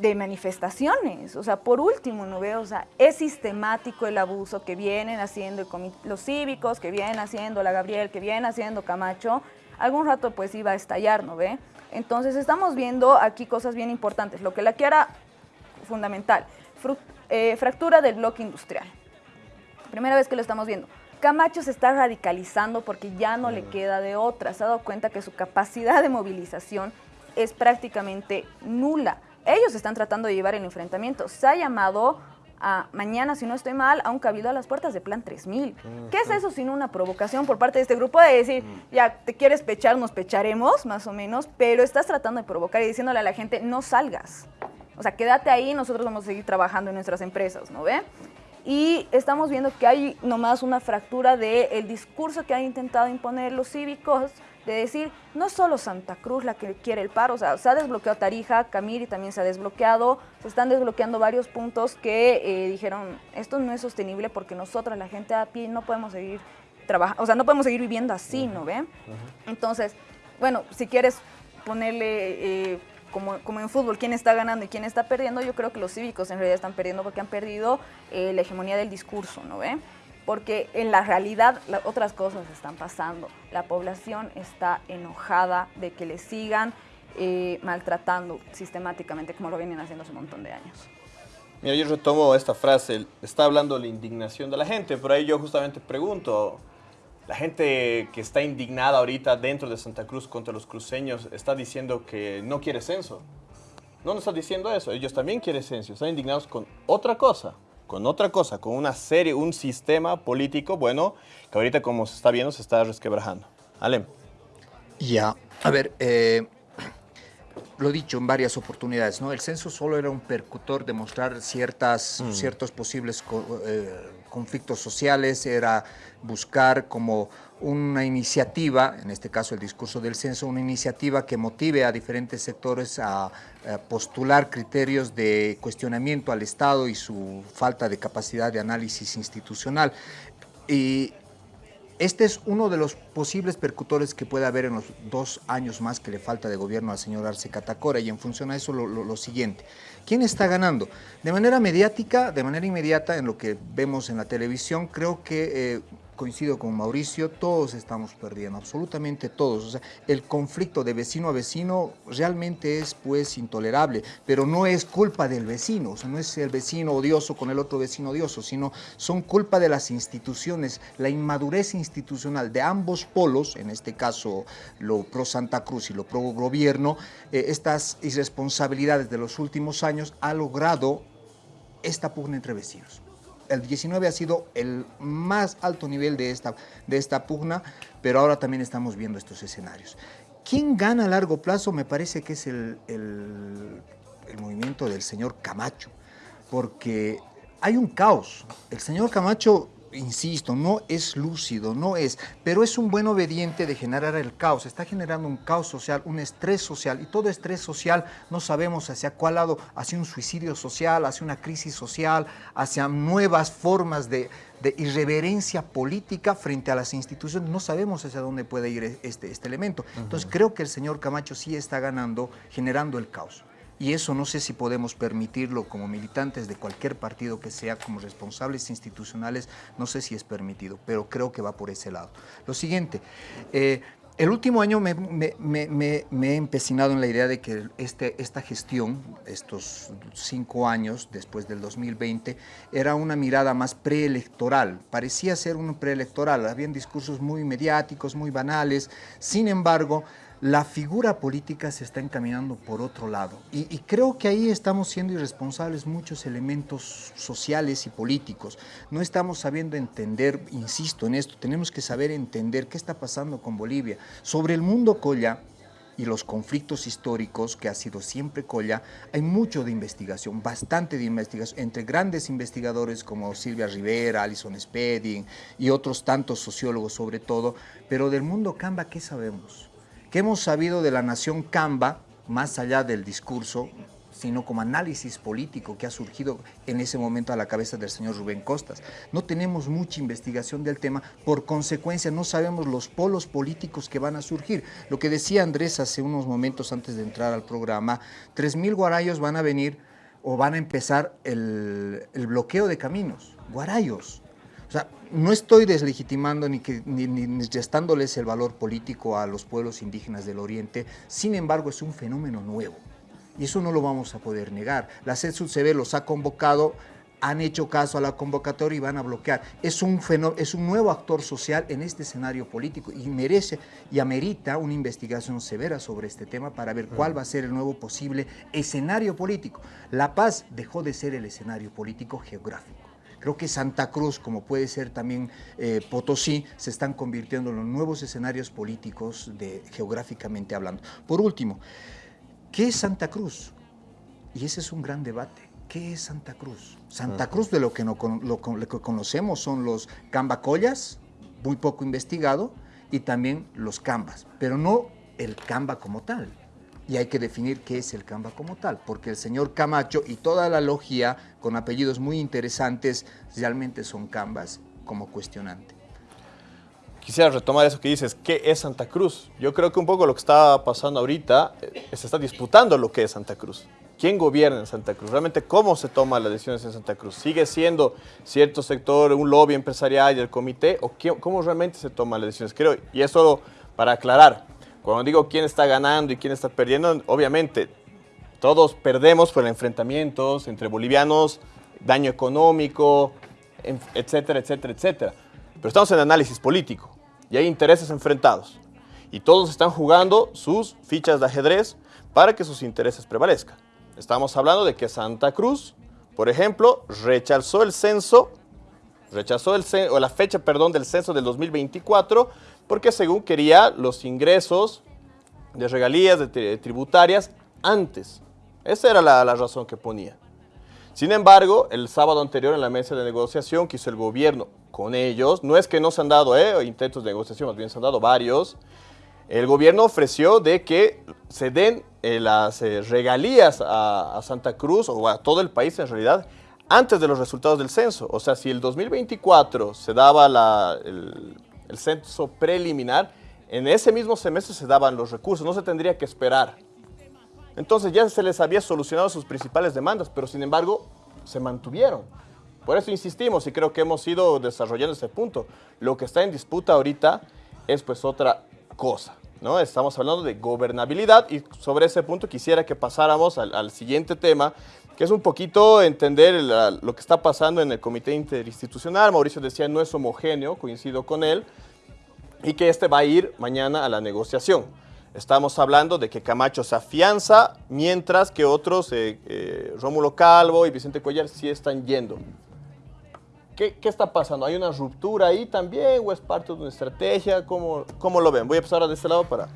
de manifestaciones. O sea, por último, ¿no veo? O sea, es sistemático el abuso que vienen haciendo los cívicos, que vienen haciendo la Gabriel, que vienen haciendo Camacho. Algún rato, pues, iba a estallar, ¿no ve? Entonces, estamos viendo aquí cosas bien importantes. Lo que la quiera fundamental. Eh, fractura del bloque industrial. Primera vez que lo estamos viendo. Camacho se está radicalizando porque ya no le queda de otra. Se ha dado cuenta que su capacidad de movilización es prácticamente nula. Ellos están tratando de llevar el enfrentamiento. Se ha llamado a mañana, si no estoy mal, a un cabildo a las puertas de Plan 3000. Mm, ¿Qué es eso sino una provocación por parte de este grupo de decir, ya, te quieres pechar, nos pecharemos, más o menos, pero estás tratando de provocar y diciéndole a la gente, no salgas. O sea, quédate ahí, nosotros vamos a seguir trabajando en nuestras empresas, ¿no ve? Y estamos viendo que hay nomás una fractura del discurso que han intentado imponer los cívicos, de decir, no es solo Santa Cruz la que quiere el paro, o sea, se ha desbloqueado Tarija, Camiri también se ha desbloqueado, se están desbloqueando varios puntos que eh, dijeron, esto no es sostenible porque nosotros, la gente a pie, no podemos seguir trabajando, o sea, no podemos seguir viviendo así, ¿no ve? Entonces, bueno, si quieres ponerle... Eh, como, en fútbol, quién está ganando y quién está perdiendo, yo creo que los cívicos en realidad están perdiendo porque han perdido eh, la hegemonía del discurso, ¿no ve? Porque en la realidad otras cosas están pasando. La población está enojada de que le sigan eh, maltratando sistemáticamente como lo vienen haciendo hace un montón de años. Mira, yo retomo esta frase, está hablando la indignación de la gente, por ahí yo justamente pregunto, la gente que está indignada ahorita dentro de Santa Cruz contra los cruceños está diciendo que no quiere censo. No nos está diciendo eso, ellos también quieren censo, están indignados con otra cosa, con otra cosa, con una serie, un sistema político, bueno, que ahorita como se está viendo se está resquebrajando. Alem. Ya, a ver, eh, lo he dicho en varias oportunidades, ¿no? El censo solo era un percutor de mostrar ciertas, mm. ciertos posibles eh, conflictos sociales, era buscar como una iniciativa, en este caso el discurso del censo, una iniciativa que motive a diferentes sectores a, postular criterios de cuestionamiento al Estado y su falta de capacidad de análisis institucional. Y este es uno de los posibles percutores que puede haber en los dos años más que le falta de gobierno al señor Arce Catacora y en función a eso lo siguiente. ¿Quién está ganando? De manera mediática, de manera inmediata, en lo que vemos en la televisión, creo que eh, coincido con Mauricio, todos estamos perdiendo, absolutamente todos. O sea, el conflicto de vecino a vecino realmente es pues intolerable, pero no es culpa del vecino, o sea, no es el vecino odioso con el otro vecino odioso, sino son culpa de las instituciones, la inmadurez institucional de ambos polos, en este caso lo pro Santa Cruz y lo pro gobierno, eh, estas irresponsabilidades de los últimos años ha logrado esta pugna entre vecinos el 19 ha sido el más alto nivel de esta, de esta pugna, pero ahora también estamos viendo estos escenarios. ¿Quién gana a largo plazo? Me parece que es el, el, el movimiento del señor Camacho, porque hay un caos. El señor Camacho insisto, no es lúcido, no es, pero es un buen obediente de generar el caos, está generando un caos social, un estrés social, y todo estrés social no sabemos hacia cuál lado, hacia un suicidio social, hacia una crisis social, hacia nuevas formas de, irreverencia política frente a las instituciones, no sabemos hacia dónde puede ir este, este elemento. Entonces creo que el señor Camacho sí está ganando, generando el caos. Y eso no sé si podemos permitirlo como militantes de cualquier partido que sea, como responsables institucionales, no sé si es permitido, pero creo que va por ese lado. Lo siguiente, eh, el último año me, he empecinado en la idea de que este, esta gestión, estos cinco años después del 2020, era una mirada más preelectoral. Parecía ser un preelectoral, habían discursos muy mediáticos, muy banales. Sin embargo, la figura política se está encaminando por otro lado. Y, creo que ahí estamos siendo irresponsables muchos elementos sociales y políticos. No estamos sabiendo entender, insisto en esto, tenemos que saber entender qué está pasando con Bolivia. Sobre el mundo Colla y los conflictos históricos, que ha sido siempre Colla, hay mucho de investigación, bastante de investigación, entre grandes investigadores como Silvia Rivera, Alison Spedding y otros tantos sociólogos sobre todo, pero del mundo Camba, ¿qué sabemos? ¿Qué hemos sabido de la nación Camba, más allá del discurso, sino como análisis político que ha surgido en ese momento a la cabeza del señor Rubén Costas. No tenemos mucha investigación del tema, por consecuencia no sabemos los polos políticos que van a surgir. Lo que decía Andrés hace unos momentos antes de entrar al programa, 3.000 guarayos van a venir o van a empezar el, el bloqueo de caminos. Guarayos, o sea, no estoy deslegitimando ni, que, ni, ni, restándoles el valor político a los pueblos indígenas del Oriente, sin embargo es un fenómeno nuevo y eso no lo vamos a poder negar. La CEDSUCB los ha convocado, han hecho caso a la convocatoria y van a bloquear. Es un, es un nuevo actor social en este escenario político y merece y amerita una investigación severa sobre este tema para ver cuál va a ser el nuevo posible escenario político. La paz dejó de ser el escenario político geográfico. Creo que Santa Cruz, como puede ser también eh, Potosí, se están convirtiendo en los nuevos escenarios políticos de, geográficamente hablando. Por último, ¿qué es Santa Cruz? Y ese es un gran debate. ¿Qué es Santa Cruz? Santa Cruz de lo que, no, lo, que conocemos son los cambacollas, muy poco investigado, y también los cambas, pero no el camba como tal y hay que definir qué es el Camba como tal, porque el señor Camacho y toda la logia con apellidos muy interesantes realmente son Cambas como cuestionante. Quisiera retomar eso que dices, ¿qué es Santa Cruz? Yo creo que un poco lo que está pasando ahorita, eh, se está disputando lo que es Santa Cruz. ¿Quién gobierna en Santa Cruz? Realmente, ¿cómo se toman las decisiones en Santa Cruz? ¿Sigue siendo cierto sector, un lobby empresarial y el comité? ¿O cómo realmente se toman las decisiones? Creo, y eso para aclarar, cuando digo quién está ganando y quién está perdiendo, obviamente todos perdemos por enfrentamientos entre bolivianos, daño económico, etcétera, etcétera, etcétera. Pero estamos en análisis político y hay intereses enfrentados. Y todos están jugando sus fichas de ajedrez para que sus intereses prevalezcan. Estamos hablando de que Santa Cruz, por ejemplo, rechazó el censo, rechazó el o la fecha, perdón, del censo del 2024 porque según quería los ingresos de regalías, tributarias, antes. Esa era la, razón que ponía. Sin embargo, el sábado anterior en la mesa de negociación que hizo el gobierno con ellos, no es que no se han dado eh, intentos de negociación, más bien se han dado varios, el gobierno ofreció de que se den eh, las eh, regalías a, Santa Cruz o a todo el país en realidad antes de los resultados del censo. O sea, si el 2024 se daba la, el censo preliminar, en ese mismo semestre se daban los recursos, no se tendría que esperar. Entonces ya se les había solucionado sus principales demandas, pero sin embargo se mantuvieron. Por eso insistimos y creo que hemos ido desarrollando ese punto. Lo que está en disputa ahorita es pues otra cosa. ¿no? Estamos hablando de gobernabilidad y sobre ese punto quisiera que pasáramos al, siguiente tema, que es un poquito entender lo que está pasando en el comité interinstitucional. Mauricio decía no es homogéneo, coincido con él, y que este va a ir mañana a la negociación. Estamos hablando de que Camacho se afianza, mientras que otros, eh, eh, Rómulo Calvo y Vicente Cuellar, sí están yendo. ¿Qué, ¿Qué, está pasando? ¿Hay una ruptura ahí también o es parte de una estrategia? ¿Cómo, cómo lo ven? Voy a empezar de este lado para...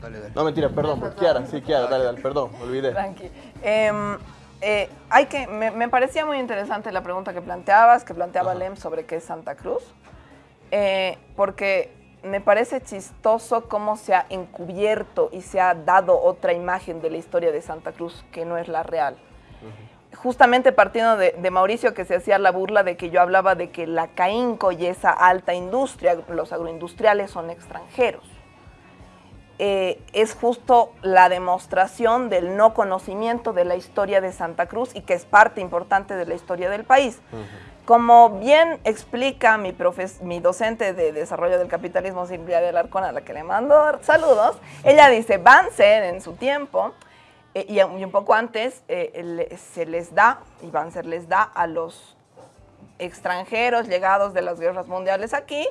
Dale, dale. No, mentira, perdón, por Kiara, sí, Kiara, dale, dale, perdón, me olvidé. Tranqui. Em, eh, hay que, me, parecía muy interesante la pregunta que planteabas, que planteaba Lem sobre qué es Santa Cruz, eh, porque me parece chistoso cómo se ha encubierto y se ha dado otra imagen de la historia de Santa Cruz que no es la real justamente partiendo de, Mauricio que se hacía la burla de que yo hablaba de que la CAINCO y esa alta industria, los agroindustriales son extranjeros. Eh, es justo la demostración del no conocimiento de la historia de Santa Cruz y que es parte importante de la historia del país. Como bien explica mi, mi docente de desarrollo del capitalismo, Silvia del Arcón, a la que le mando saludos, ella dice, Banzer en su tiempo, eh, y, un poco antes, eh, se les da, y Banzer les da a los extranjeros llegados de las guerras mundiales aquí,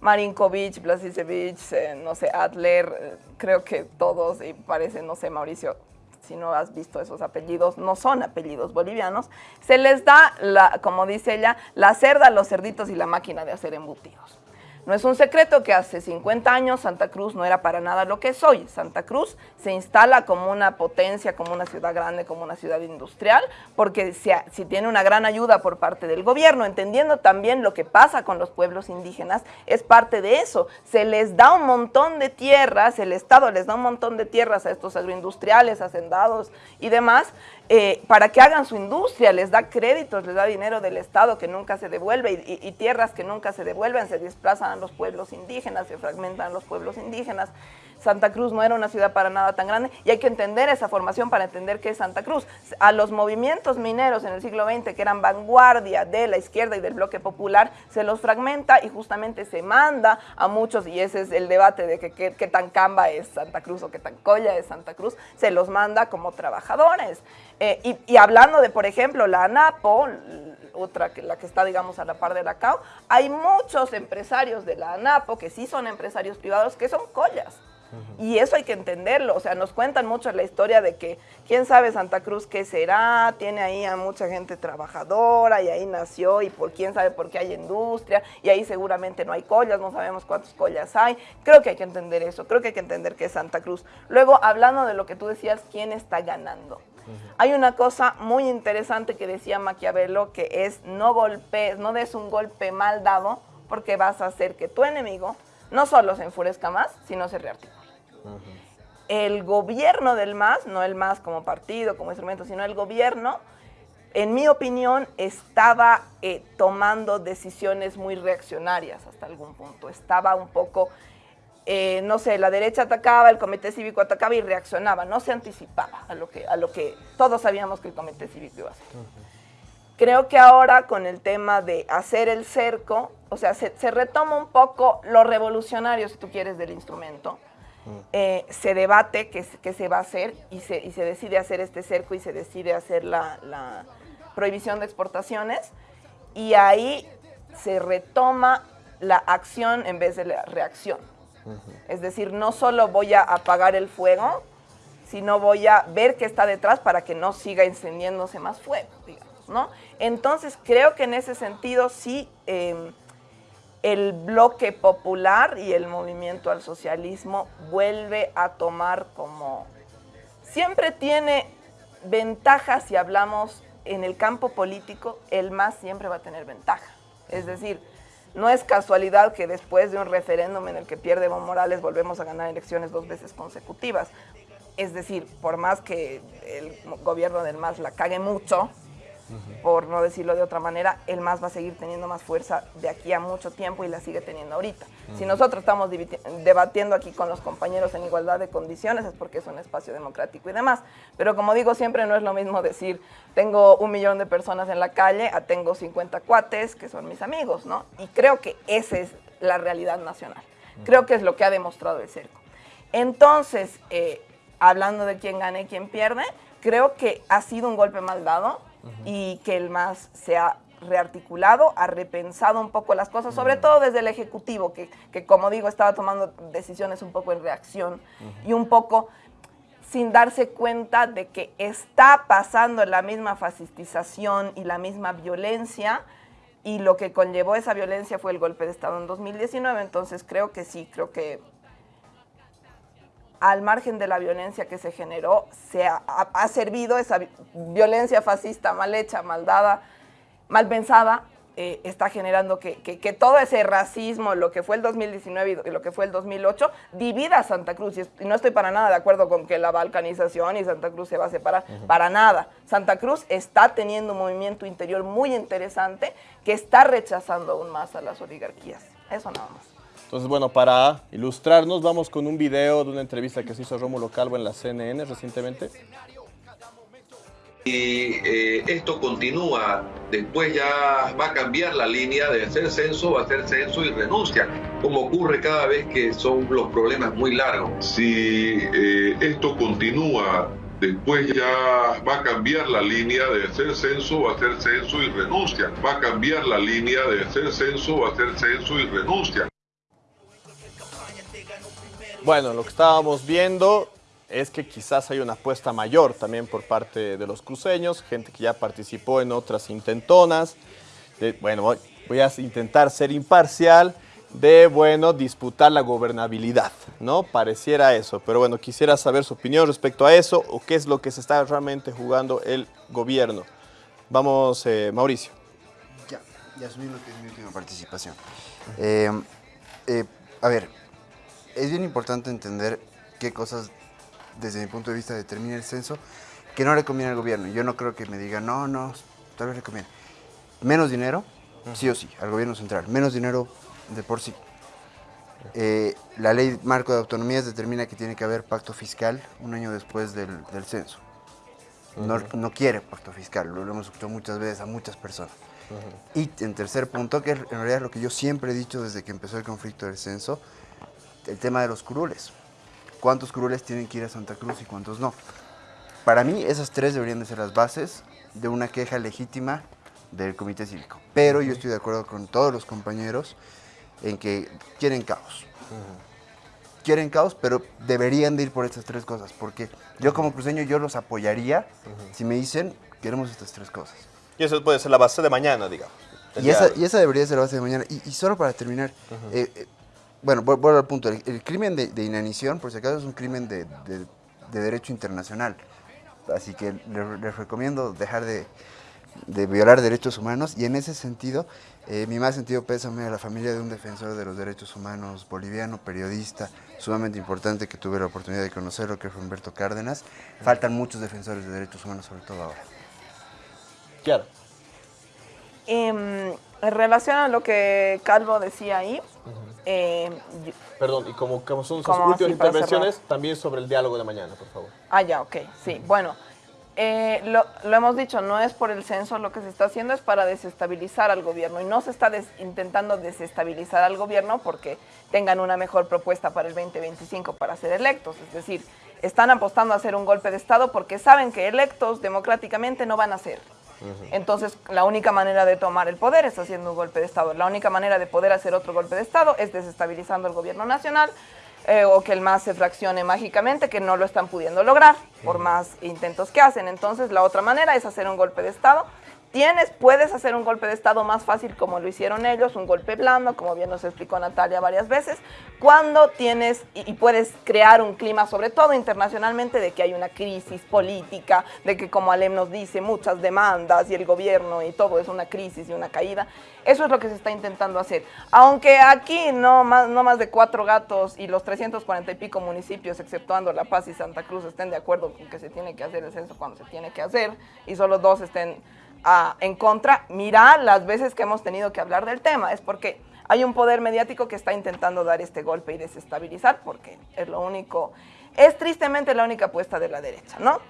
Marinkovic, Blasicevich, eh, no sé, Adler, eh, creo que todos, y parece, no sé, Mauricio, si no has visto esos apellidos, no son apellidos bolivianos, se les da, la, como dice ella, la cerda, los cerditos y la máquina de hacer embutidos. No es un secreto que hace 50 años Santa Cruz no era para nada lo que es hoy. Santa Cruz se instala como una potencia, como una ciudad grande, como una ciudad industrial, porque si, si, tiene una gran ayuda por parte del gobierno, entendiendo también lo que pasa con los pueblos indígenas, es parte de eso. Se les da un montón de tierras, el Estado les da un montón de tierras a estos agroindustriales, hacendados y demás, eh, para que hagan su industria, les da créditos, les da dinero del Estado que nunca se devuelve y, y, tierras que nunca se devuelven, se desplazan a los pueblos indígenas, se fragmentan los pueblos indígenas. Santa Cruz no era una ciudad para nada tan grande y hay que entender esa formación para entender qué es Santa Cruz. A los movimientos mineros en el siglo XX, que eran vanguardia de la izquierda y del bloque popular, se los fragmenta y justamente se manda a muchos, y ese es el debate de qué que, tan camba es Santa Cruz o qué tan colla es Santa Cruz, se los manda como trabajadores. Eh, y, hablando de, por ejemplo, la ANAPO, otra que la que está, digamos, a la par de la CAO, hay muchos empresarios de la ANAPO que sí son empresarios privados que son collas. Y eso hay que entenderlo, o sea, nos cuentan mucho la historia de que quién sabe Santa Cruz qué será, tiene ahí a mucha gente trabajadora y ahí nació y por quién sabe por qué hay industria y ahí seguramente no hay collas, no sabemos cuántas collas hay. Creo que hay que entender eso, creo que hay que entender que es Santa Cruz. Luego, hablando de lo que tú decías, ¿quién está ganando? Hay una cosa muy interesante que decía Maquiavelo que es no golpees, no des un golpe mal dado porque vas a hacer que tu enemigo no solo se enfurezca más, sino se rearticule. El gobierno del MAS, no el MAS como partido, como instrumento, sino el gobierno, en mi opinión, estaba eh, tomando decisiones muy reaccionarias hasta algún punto. Estaba un poco, eh, no sé, la derecha atacaba, el comité cívico atacaba y reaccionaba, no se anticipaba a lo que, a lo que todos sabíamos que el comité cívico iba a hacer. Creo que ahora con el tema de hacer el cerco, o sea, se, retoma un poco lo revolucionario, si tú quieres, del instrumento. Mm. Eh, se debate qué, se va a hacer y se, y se, decide hacer este cerco y se decide hacer la, prohibición de exportaciones y ahí se retoma la acción en vez de la reacción. Es decir, no solo voy a apagar el fuego, sino voy a ver qué está detrás para que no siga encendiéndose más fuego, digamos, ¿no? Entonces, creo que en ese sentido sí em, el bloque popular y el movimiento al socialismo vuelve a tomar como... Siempre tiene ventajas si hablamos en el campo político, el MAS siempre va a tener ventaja. Es decir, no es casualidad que después de un referéndum en el que pierde Evo Morales volvemos a ganar elecciones dos veces consecutivas. Es decir, por más que el gobierno del MAS la cague mucho, por no decirlo de otra manera, el MAS va a seguir teniendo más fuerza de aquí a mucho tiempo y la sigue teniendo ahorita. Si nosotros estamos debatiendo aquí con los compañeros en igualdad de condiciones es porque es un espacio democrático y demás. Pero como digo, siempre no es lo mismo decir tengo un millón de personas en la calle a tengo 50 cuates que son mis amigos, ¿no? Y creo que esa es la realidad nacional. Creo que es lo que ha demostrado el cerco. Entonces, eh, hablando de quién gana y quién pierde, creo que ha sido un golpe mal dado y que el MAS se ha rearticulado, ha repensado un poco las cosas, sobre todo desde el Ejecutivo, que, como digo, estaba tomando decisiones un poco en reacción y un poco sin darse cuenta de que está pasando la misma fascistización y la misma violencia, y lo que conllevó esa violencia fue el golpe de Estado en 2019, entonces creo que sí, creo que al margen de la violencia que se generó, se ha, servido esa violencia fascista mal hecha, mal dada, mal pensada, eh, está generando que, todo ese racismo, lo que fue el 2019 y lo que fue el 2008, divida a Santa Cruz. Y, no estoy para nada de acuerdo con que la balcanización y Santa Cruz se va a separar, para nada. Santa Cruz está teniendo un movimiento interior muy interesante que está rechazando aún más a las oligarquías. Eso nada más. Entonces, bueno, para ilustrarnos, vamos con un video de una entrevista que se hizo Rómulo Calvo en la CNN recientemente. Y eh, esto continúa, después ya va a cambiar la línea de hacer censo, va a hacer censo y renuncia, como ocurre cada vez que son los problemas muy largos. Si eh, esto continúa, después ya va a cambiar la línea de hacer censo, va a hacer censo y renuncia. Va a cambiar la línea de hacer censo, va a hacer censo y renuncia. Bueno, lo que estábamos viendo es que quizás hay una apuesta mayor también por parte de los cruceños, gente que ya participó en otras intentonas. bueno, voy, a intentar ser imparcial de, bueno, disputar la gobernabilidad, ¿no? Pareciera eso, pero bueno, quisiera saber su opinión respecto a eso o qué es lo que se está realmente jugando el gobierno. Vamos, eh, Mauricio. Ya, ya asumí lo que es mi última participación. Eh, eh, a ver, es bien importante entender qué cosas, desde mi punto de vista, determina el censo que no le conviene al gobierno. Yo no creo que me diga, no, no, tal vez le conviene. Menos dinero, sí o sí, al gobierno central. Menos dinero de por sí. Eh, la ley marco de autonomías determina que tiene que haber pacto fiscal un año después del, censo. no, no, quiere pacto fiscal, lo, hemos escuchado muchas veces a muchas personas. Y en tercer punto, que en realidad es lo que yo siempre he dicho desde que empezó el conflicto del censo, el tema de los curules. ¿Cuántos curules tienen que ir a Santa Cruz y cuántos no? Para mí esas tres deberían de ser las bases de una queja legítima del comité cívico. Pero yo estoy de acuerdo con todos los compañeros en que quieren caos. Quieren caos, pero deberían de ir por estas tres cosas, porque yo como cruceño yo los apoyaría si me dicen queremos estas tres cosas. Y eso puede ser la base de mañana, digamos. Y esa, y esa, debería ser la base de mañana. Y, solo para terminar, bueno, vuelvo al punto. El, crimen de, inanición, por si acaso, es un crimen de, derecho internacional. Así que les, recomiendo dejar de, violar derechos humanos y en ese sentido, eh, mi más sentido pésame a la familia de un defensor de los derechos humanos boliviano, periodista, sumamente importante que tuve la oportunidad de conocerlo, que fue Humberto Cárdenas. Faltan muchos defensores de derechos humanos, sobre todo ahora. Claro. Em, en relación a lo que Calvo decía ahí, eh, Perdón, y como, son sus últimas intervenciones, también sobre el diálogo de mañana, por favor. Ah, ya, ok, sí. Bueno, eh, lo, hemos dicho, no es por el censo lo que se está haciendo, es para desestabilizar al gobierno. Y no se está intentando desestabilizar al gobierno porque tengan una mejor propuesta para el 2025 para ser electos. Es decir, están apostando a hacer un golpe de Estado porque saben que electos democráticamente no van a ser. Entonces, la única manera de tomar el poder es haciendo un golpe de Estado. La única manera de poder hacer otro golpe de Estado es desestabilizando el gobierno nacional eh, o que el MAS se fraccione mágicamente, que no lo están pudiendo lograr por más intentos que hacen. Entonces, la otra manera es hacer un golpe de Estado Tienes, puedes hacer un golpe de Estado más fácil como lo hicieron ellos, un golpe blando, como bien nos explicó Natalia varias veces, cuando tienes y, puedes crear un clima, sobre todo internacionalmente, de que hay una crisis política, de que como Alem nos dice, muchas demandas y el gobierno y todo es una crisis y una caída. Eso es lo que se está intentando hacer. Aunque aquí no más, no más de cuatro gatos y los 340 y pico municipios, exceptuando La Paz y Santa Cruz, estén de acuerdo con que se tiene que hacer el censo cuando se tiene que hacer y solo dos estén en contra, mira las veces que hemos tenido que hablar del tema, es porque hay un poder mediático que está intentando dar este golpe y desestabilizar, porque es lo único, es tristemente la única apuesta de la derecha, ¿no?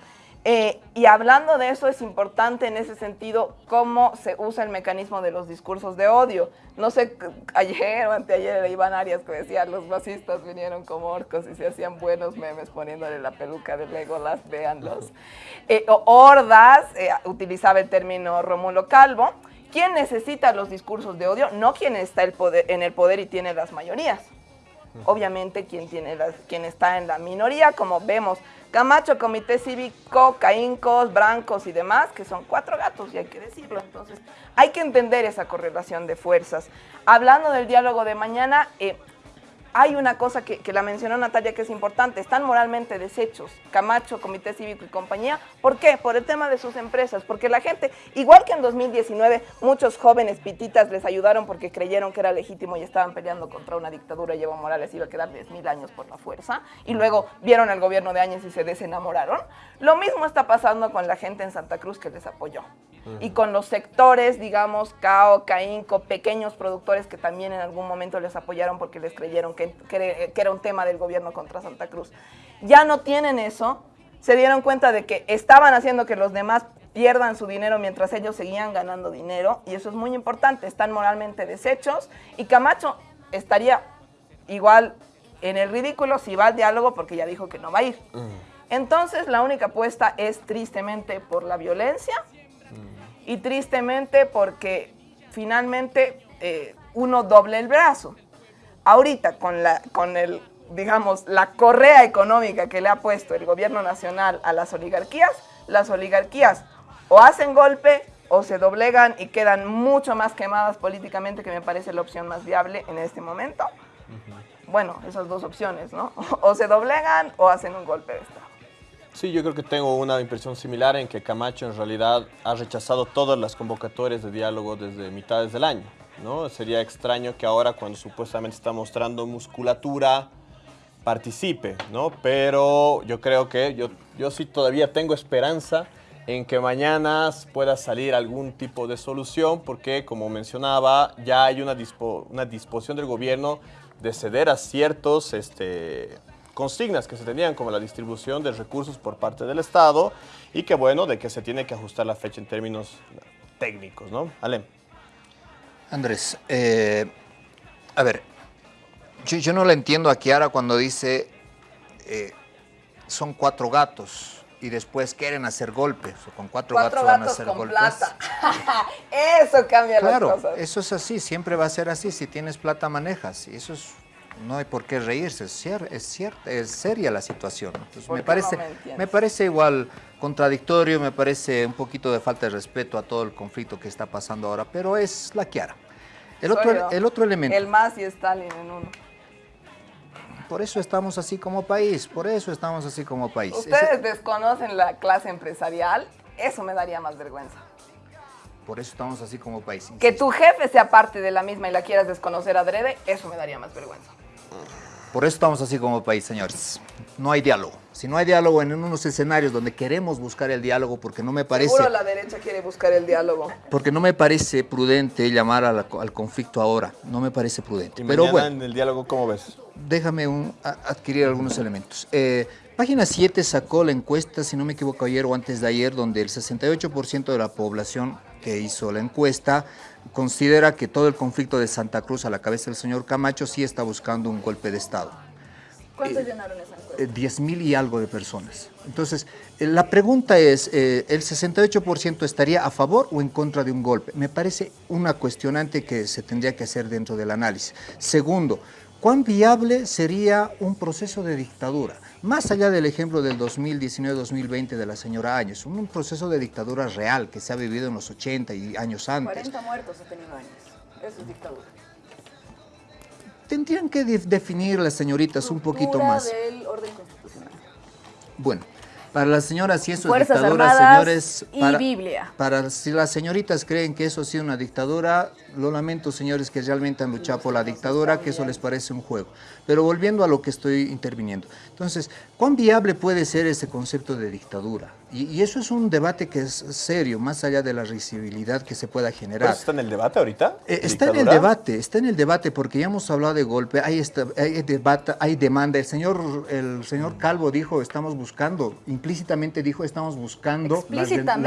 Eh, y hablando de eso, es importante en ese sentido cómo se usa el mecanismo de los discursos de odio. No sé, ayer o anteayer era Iván Arias que decía, los fascistas vinieron como orcos y se hacían buenos memes poniéndole la peluca de Legolas, véanlos. Eh, Hordas, eh, utilizaba el término Romulo Calvo. ¿Quién necesita los discursos de odio? No quien está el poder, en el poder y tiene las mayorías. Obviamente quien, tiene quien está en la minoría, como vemos Camacho, Comité Cívico, Caíncos, Brancos y demás, que son cuatro gatos, y hay que decirlo. Entonces, hay que entender esa correlación de fuerzas. Hablando del diálogo de mañana, eh, hay una cosa que, la mencionó Natalia que es importante, están moralmente deshechos, Camacho, Comité Cívico y compañía. ¿Por qué? Por el tema de sus empresas, porque la gente, igual que en 2019, muchos jóvenes pititas les ayudaron porque creyeron que era legítimo y estaban peleando contra una dictadura y Evo Morales iba a quedar 10.000 años por la fuerza, y luego vieron al gobierno de Áñez y se desenamoraron. Lo mismo está pasando con la gente en Santa Cruz que les apoyó. y con los sectores, digamos, CAO, CAINCO, pequeños productores que también en algún momento les apoyaron porque les creyeron que, que, era un tema del gobierno contra Santa Cruz. Ya no tienen eso, se dieron cuenta de que estaban haciendo que los demás pierdan su dinero mientras ellos seguían ganando dinero y eso es muy importante, están moralmente deshechos y Camacho estaría igual en el ridículo si va al diálogo porque ya dijo que no va a ir. Entonces la única apuesta es tristemente por la violencia y tristemente porque finalmente eh, uno doble el brazo. Ahorita con, la, con el, digamos, la correa económica que le ha puesto el gobierno nacional a las oligarquías, las oligarquías o hacen golpe o se doblegan y quedan mucho más quemadas políticamente, que me parece la opción más viable en este momento. Bueno, esas dos opciones, ¿no? O se doblegan o hacen un golpe de Estado. Sí, yo creo que tengo una impresión similar en que Camacho en realidad ha rechazado todas las convocatorias de diálogo desde mitades del año. ¿No? Sería extraño que ahora cuando supuestamente está mostrando musculatura participe, ¿no? Pero yo creo que yo, yo sí todavía tengo esperanza en que mañana pueda salir algún tipo de solución porque, como mencionaba, ya hay una, una disposición del gobierno de ceder a ciertos este, consignas que se tenían como la distribución de recursos por parte del Estado y que bueno, de que se tiene que ajustar la fecha en términos técnicos, ¿no? Alem. Andrés, eh, a ver, yo, no le entiendo a Kiara cuando dice eh, son cuatro gatos y después quieren hacer golpes, o con cuatro, gatos, van a hacer golpes. Plata. eso cambia claro, las cosas. eso es así, siempre va a ser así, si tienes plata manejas, y eso es no hay por qué reírse, es, es, es seria la situación. me, parece, me, parece igual contradictorio, me parece un poquito de falta de respeto a todo el conflicto que está pasando ahora, pero es la Kiara. El otro, el otro elemento. El más y Stalin en uno. Por eso estamos así como país, por eso estamos así como país. Ustedes desconocen la clase empresarial, eso me daría más vergüenza. Por eso estamos así como país. Que tu jefe sea parte de la misma y la quieras desconocer adrede, eso me daría más vergüenza. Por eso estamos así como país, señores. No hay diálogo. Si no hay diálogo en unos escenarios donde queremos buscar el diálogo, porque no me parece... Seguro la derecha quiere buscar el diálogo. Porque no me parece prudente llamar al conflicto ahora. No me parece prudente. ¿Y Pero bueno, en el diálogo cómo ves? Déjame adquirir algunos elementos. Eh, página 7 sacó la encuesta, si no me equivoco, ayer o antes de ayer, donde el 68% de la población que hizo la encuesta considera que todo el conflicto de Santa Cruz a la cabeza del señor Camacho sí está buscando un golpe de Estado. ¿Cuántos eh, llenaron esa encuesta? 10 eh, mil y algo de personas. Entonces, eh, la pregunta es, ¿el 68% estaría a favor o en contra de un golpe? Me parece una cuestionante que se tendría que hacer dentro del análisis. Segundo, ¿cuán viable sería un proceso de dictadura? Más allá del ejemplo del 2019-2020 de la señora Áñez, un proceso de dictadura real que se ha vivido en los 80 y años antes. 40 muertos ha tenido Áñez. Eso es dictadura. Tendrían que definir las señoritas un poquito más. del orden constitucional. Bueno, para las señoras, si eso es dictadura, señores... Para, y Biblia. Para si las señoritas creen que eso ha sido una dictadura, lo lamento, señores, que realmente han luchado por la dictadura, que eso les parece un juego. Pero volviendo a lo que estoy interviniendo. Entonces, ¿cuán viable puede ser ese concepto de dictadura? Y, eso es un debate que es serio, más allá de la risibilidad que se pueda generar. ¿Está en el debate ahorita? Eh, está en el debate, está en el debate, porque ya hemos hablado de golpe, hay, hay debate, hay demanda. El señor, el señor Calvo dijo, estamos buscando, implícitamente dijo, estamos buscando la,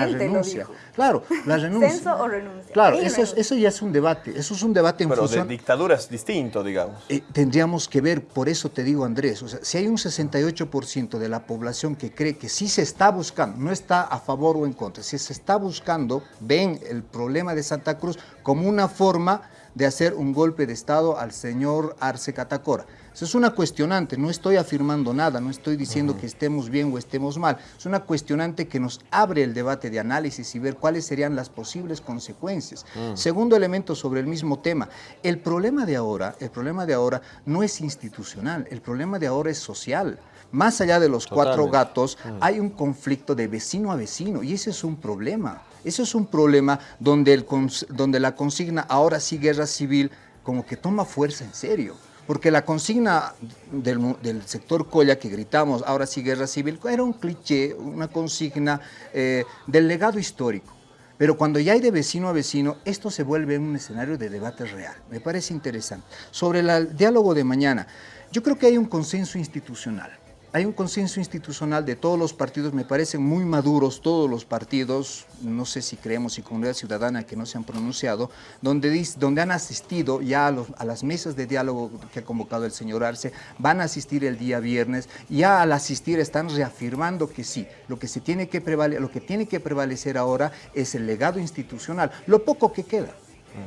renuncia. Claro, la renuncia. ¿Censo o renuncia? Claro, eso, eso ya es un debate, eso es un debate en Pero función... de dictadura es distinto, digamos. Eh, tendríamos que ver, por eso te digo, Andrés, o sea, si hay un 68% de la población que cree que sí se está buscando, no está a favor o en contra. Si se está buscando, ven el problema de Santa Cruz como una forma de hacer un golpe de Estado al señor Arce Catacora. Eso es una cuestionante, no estoy afirmando nada, no estoy diciendo que estemos bien o estemos mal. Es una cuestionante que nos abre el debate de análisis y ver cuáles serían las posibles consecuencias. Segundo elemento sobre el mismo tema, el problema de ahora, el problema de ahora no es institucional, el problema de ahora es social. Más allá de los cuatro gatos, mm. hay un conflicto de vecino a vecino y ese es un problema. Ese es un problema donde, el, donde la consigna ahora sí guerra civil como que toma fuerza en serio. Porque la consigna del, sector Colla que gritamos, ahora sí guerra civil, era un cliché, una consigna eh, del legado histórico. Pero cuando ya hay de vecino a vecino, esto se vuelve un escenario de debate real. Me parece interesante. Sobre el diálogo de mañana, yo creo que hay un consenso institucional hay un consenso institucional de todos los partidos, me parecen muy maduros todos los partidos, no sé si creemos y Comunidad Ciudadana que no se han pronunciado, donde, donde han asistido ya a, las mesas de diálogo que ha convocado el señor Arce, van a asistir el día viernes, ya al asistir están reafirmando que sí, lo que, se tiene que lo que tiene que prevalecer ahora es el legado institucional, lo poco que queda.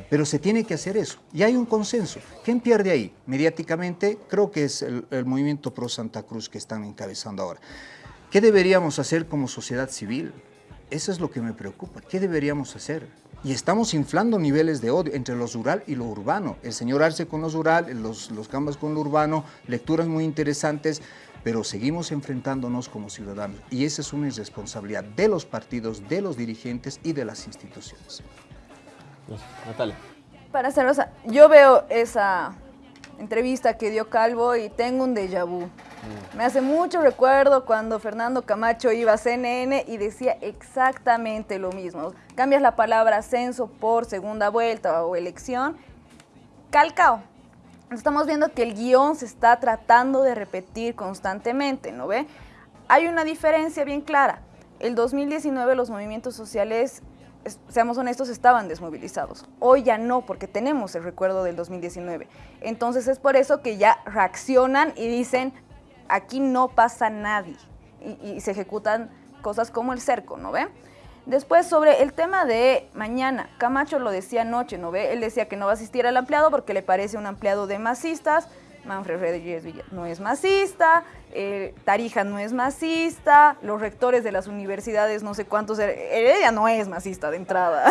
Pero se tiene que hacer eso. Y hay un consenso. ¿Quién pierde ahí? Mediáticamente, creo que es el, movimiento pro Santa Cruz que están encabezando ahora. ¿Qué deberíamos hacer como sociedad civil? Eso es lo que me preocupa. ¿Qué deberíamos hacer? Y estamos inflando niveles de odio entre lo rural y lo urbano. El señor Arce con lo rural, los, los con lo urbano, lecturas muy interesantes, pero seguimos enfrentándonos como ciudadanos. Y esa es una irresponsabilidad de los partidos, de los dirigentes y de las instituciones. Natalia. Para ser, o yo veo esa entrevista que dio Calvo y tengo un déjà vu. Mm. Me hace mucho recuerdo cuando Fernando Camacho iba a CNN y decía exactamente lo mismo. Cambias la palabra censo por segunda vuelta o elección. Calcao. Estamos viendo que el guion se está tratando de repetir constantemente, ¿no ve? Hay una diferencia bien clara. El 2019 los movimientos sociales seamos honestos, estaban desmovilizados. Hoy ya no, porque tenemos el recuerdo del 2019. Entonces es por eso que ya reaccionan y dicen, aquí no pasa nadie. Y, se ejecutan cosas como el cerco, ¿no ve? Después, sobre el tema de mañana, Camacho lo decía anoche, ¿no ve? Él decía que no va a asistir al ampliado porque le parece un ampliado de masistas, Manfred Rodríguez no es masista, eh, Tarija no es masista, los rectores de las universidades, no sé cuántos, Heredia no es masista de entrada.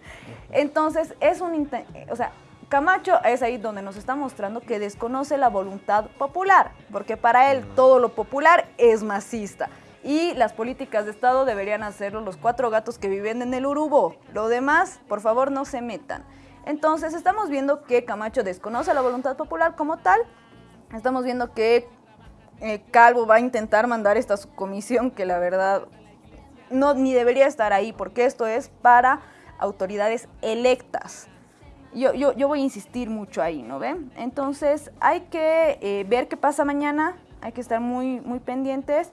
Entonces, es un, o sea, Camacho es ahí donde nos está mostrando que desconoce la voluntad popular, porque para él todo lo popular es masista. Y las políticas de Estado deberían hacerlo los cuatro gatos que viven en el Urubó. Lo demás, por favor, no se metan. Entonces estamos viendo que Camacho desconoce la voluntad popular como tal, estamos viendo que eh, Calvo va a intentar mandar esta comisión que la verdad no ni debería estar ahí porque esto es para autoridades electas. Yo, yo, voy a insistir mucho ahí, ¿no ven? Entonces hay que eh, ver qué pasa mañana, hay que estar muy, muy pendientes,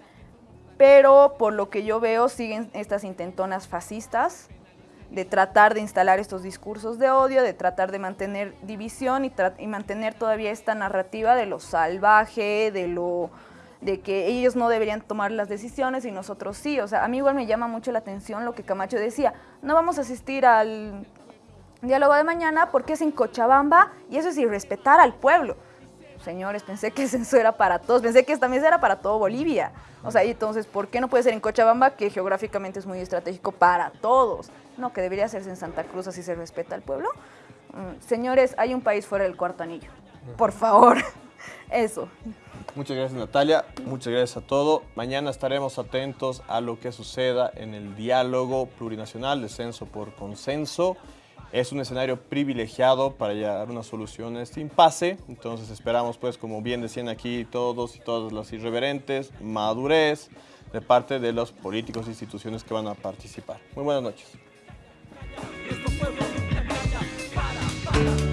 pero por lo que yo veo siguen estas intentonas fascistas, de tratar de instalar estos discursos de odio, de tratar de mantener división y, y, mantener todavía esta narrativa de lo salvaje, de lo de que ellos no deberían tomar las decisiones y nosotros sí. O sea, a mí igual me llama mucho la atención lo que Camacho decía. No vamos a asistir al diálogo de mañana porque es en Cochabamba y eso es irrespetar al pueblo. Señores, pensé que eso era para todos, pensé que esta mesa era para todo Bolivia. O sea, entonces, ¿por qué no puede ser en Cochabamba, que geográficamente es muy estratégico para todos? No, que debería hacerse en Santa Cruz, así se respeta al pueblo. Mm, señores, hay un país fuera del cuarto anillo. Por favor, eso. Muchas gracias Natalia, muchas gracias a todo. Mañana estaremos atentos a lo que suceda en el diálogo plurinacional de censo por consenso. Es un escenario privilegiado para llegar a una solución a este impasse, entonces esperamos pues como bien decían aquí todos y todas las irreverentes, madurez de parte de los políticos e instituciones que van a participar. Muy buenas noches. para, para.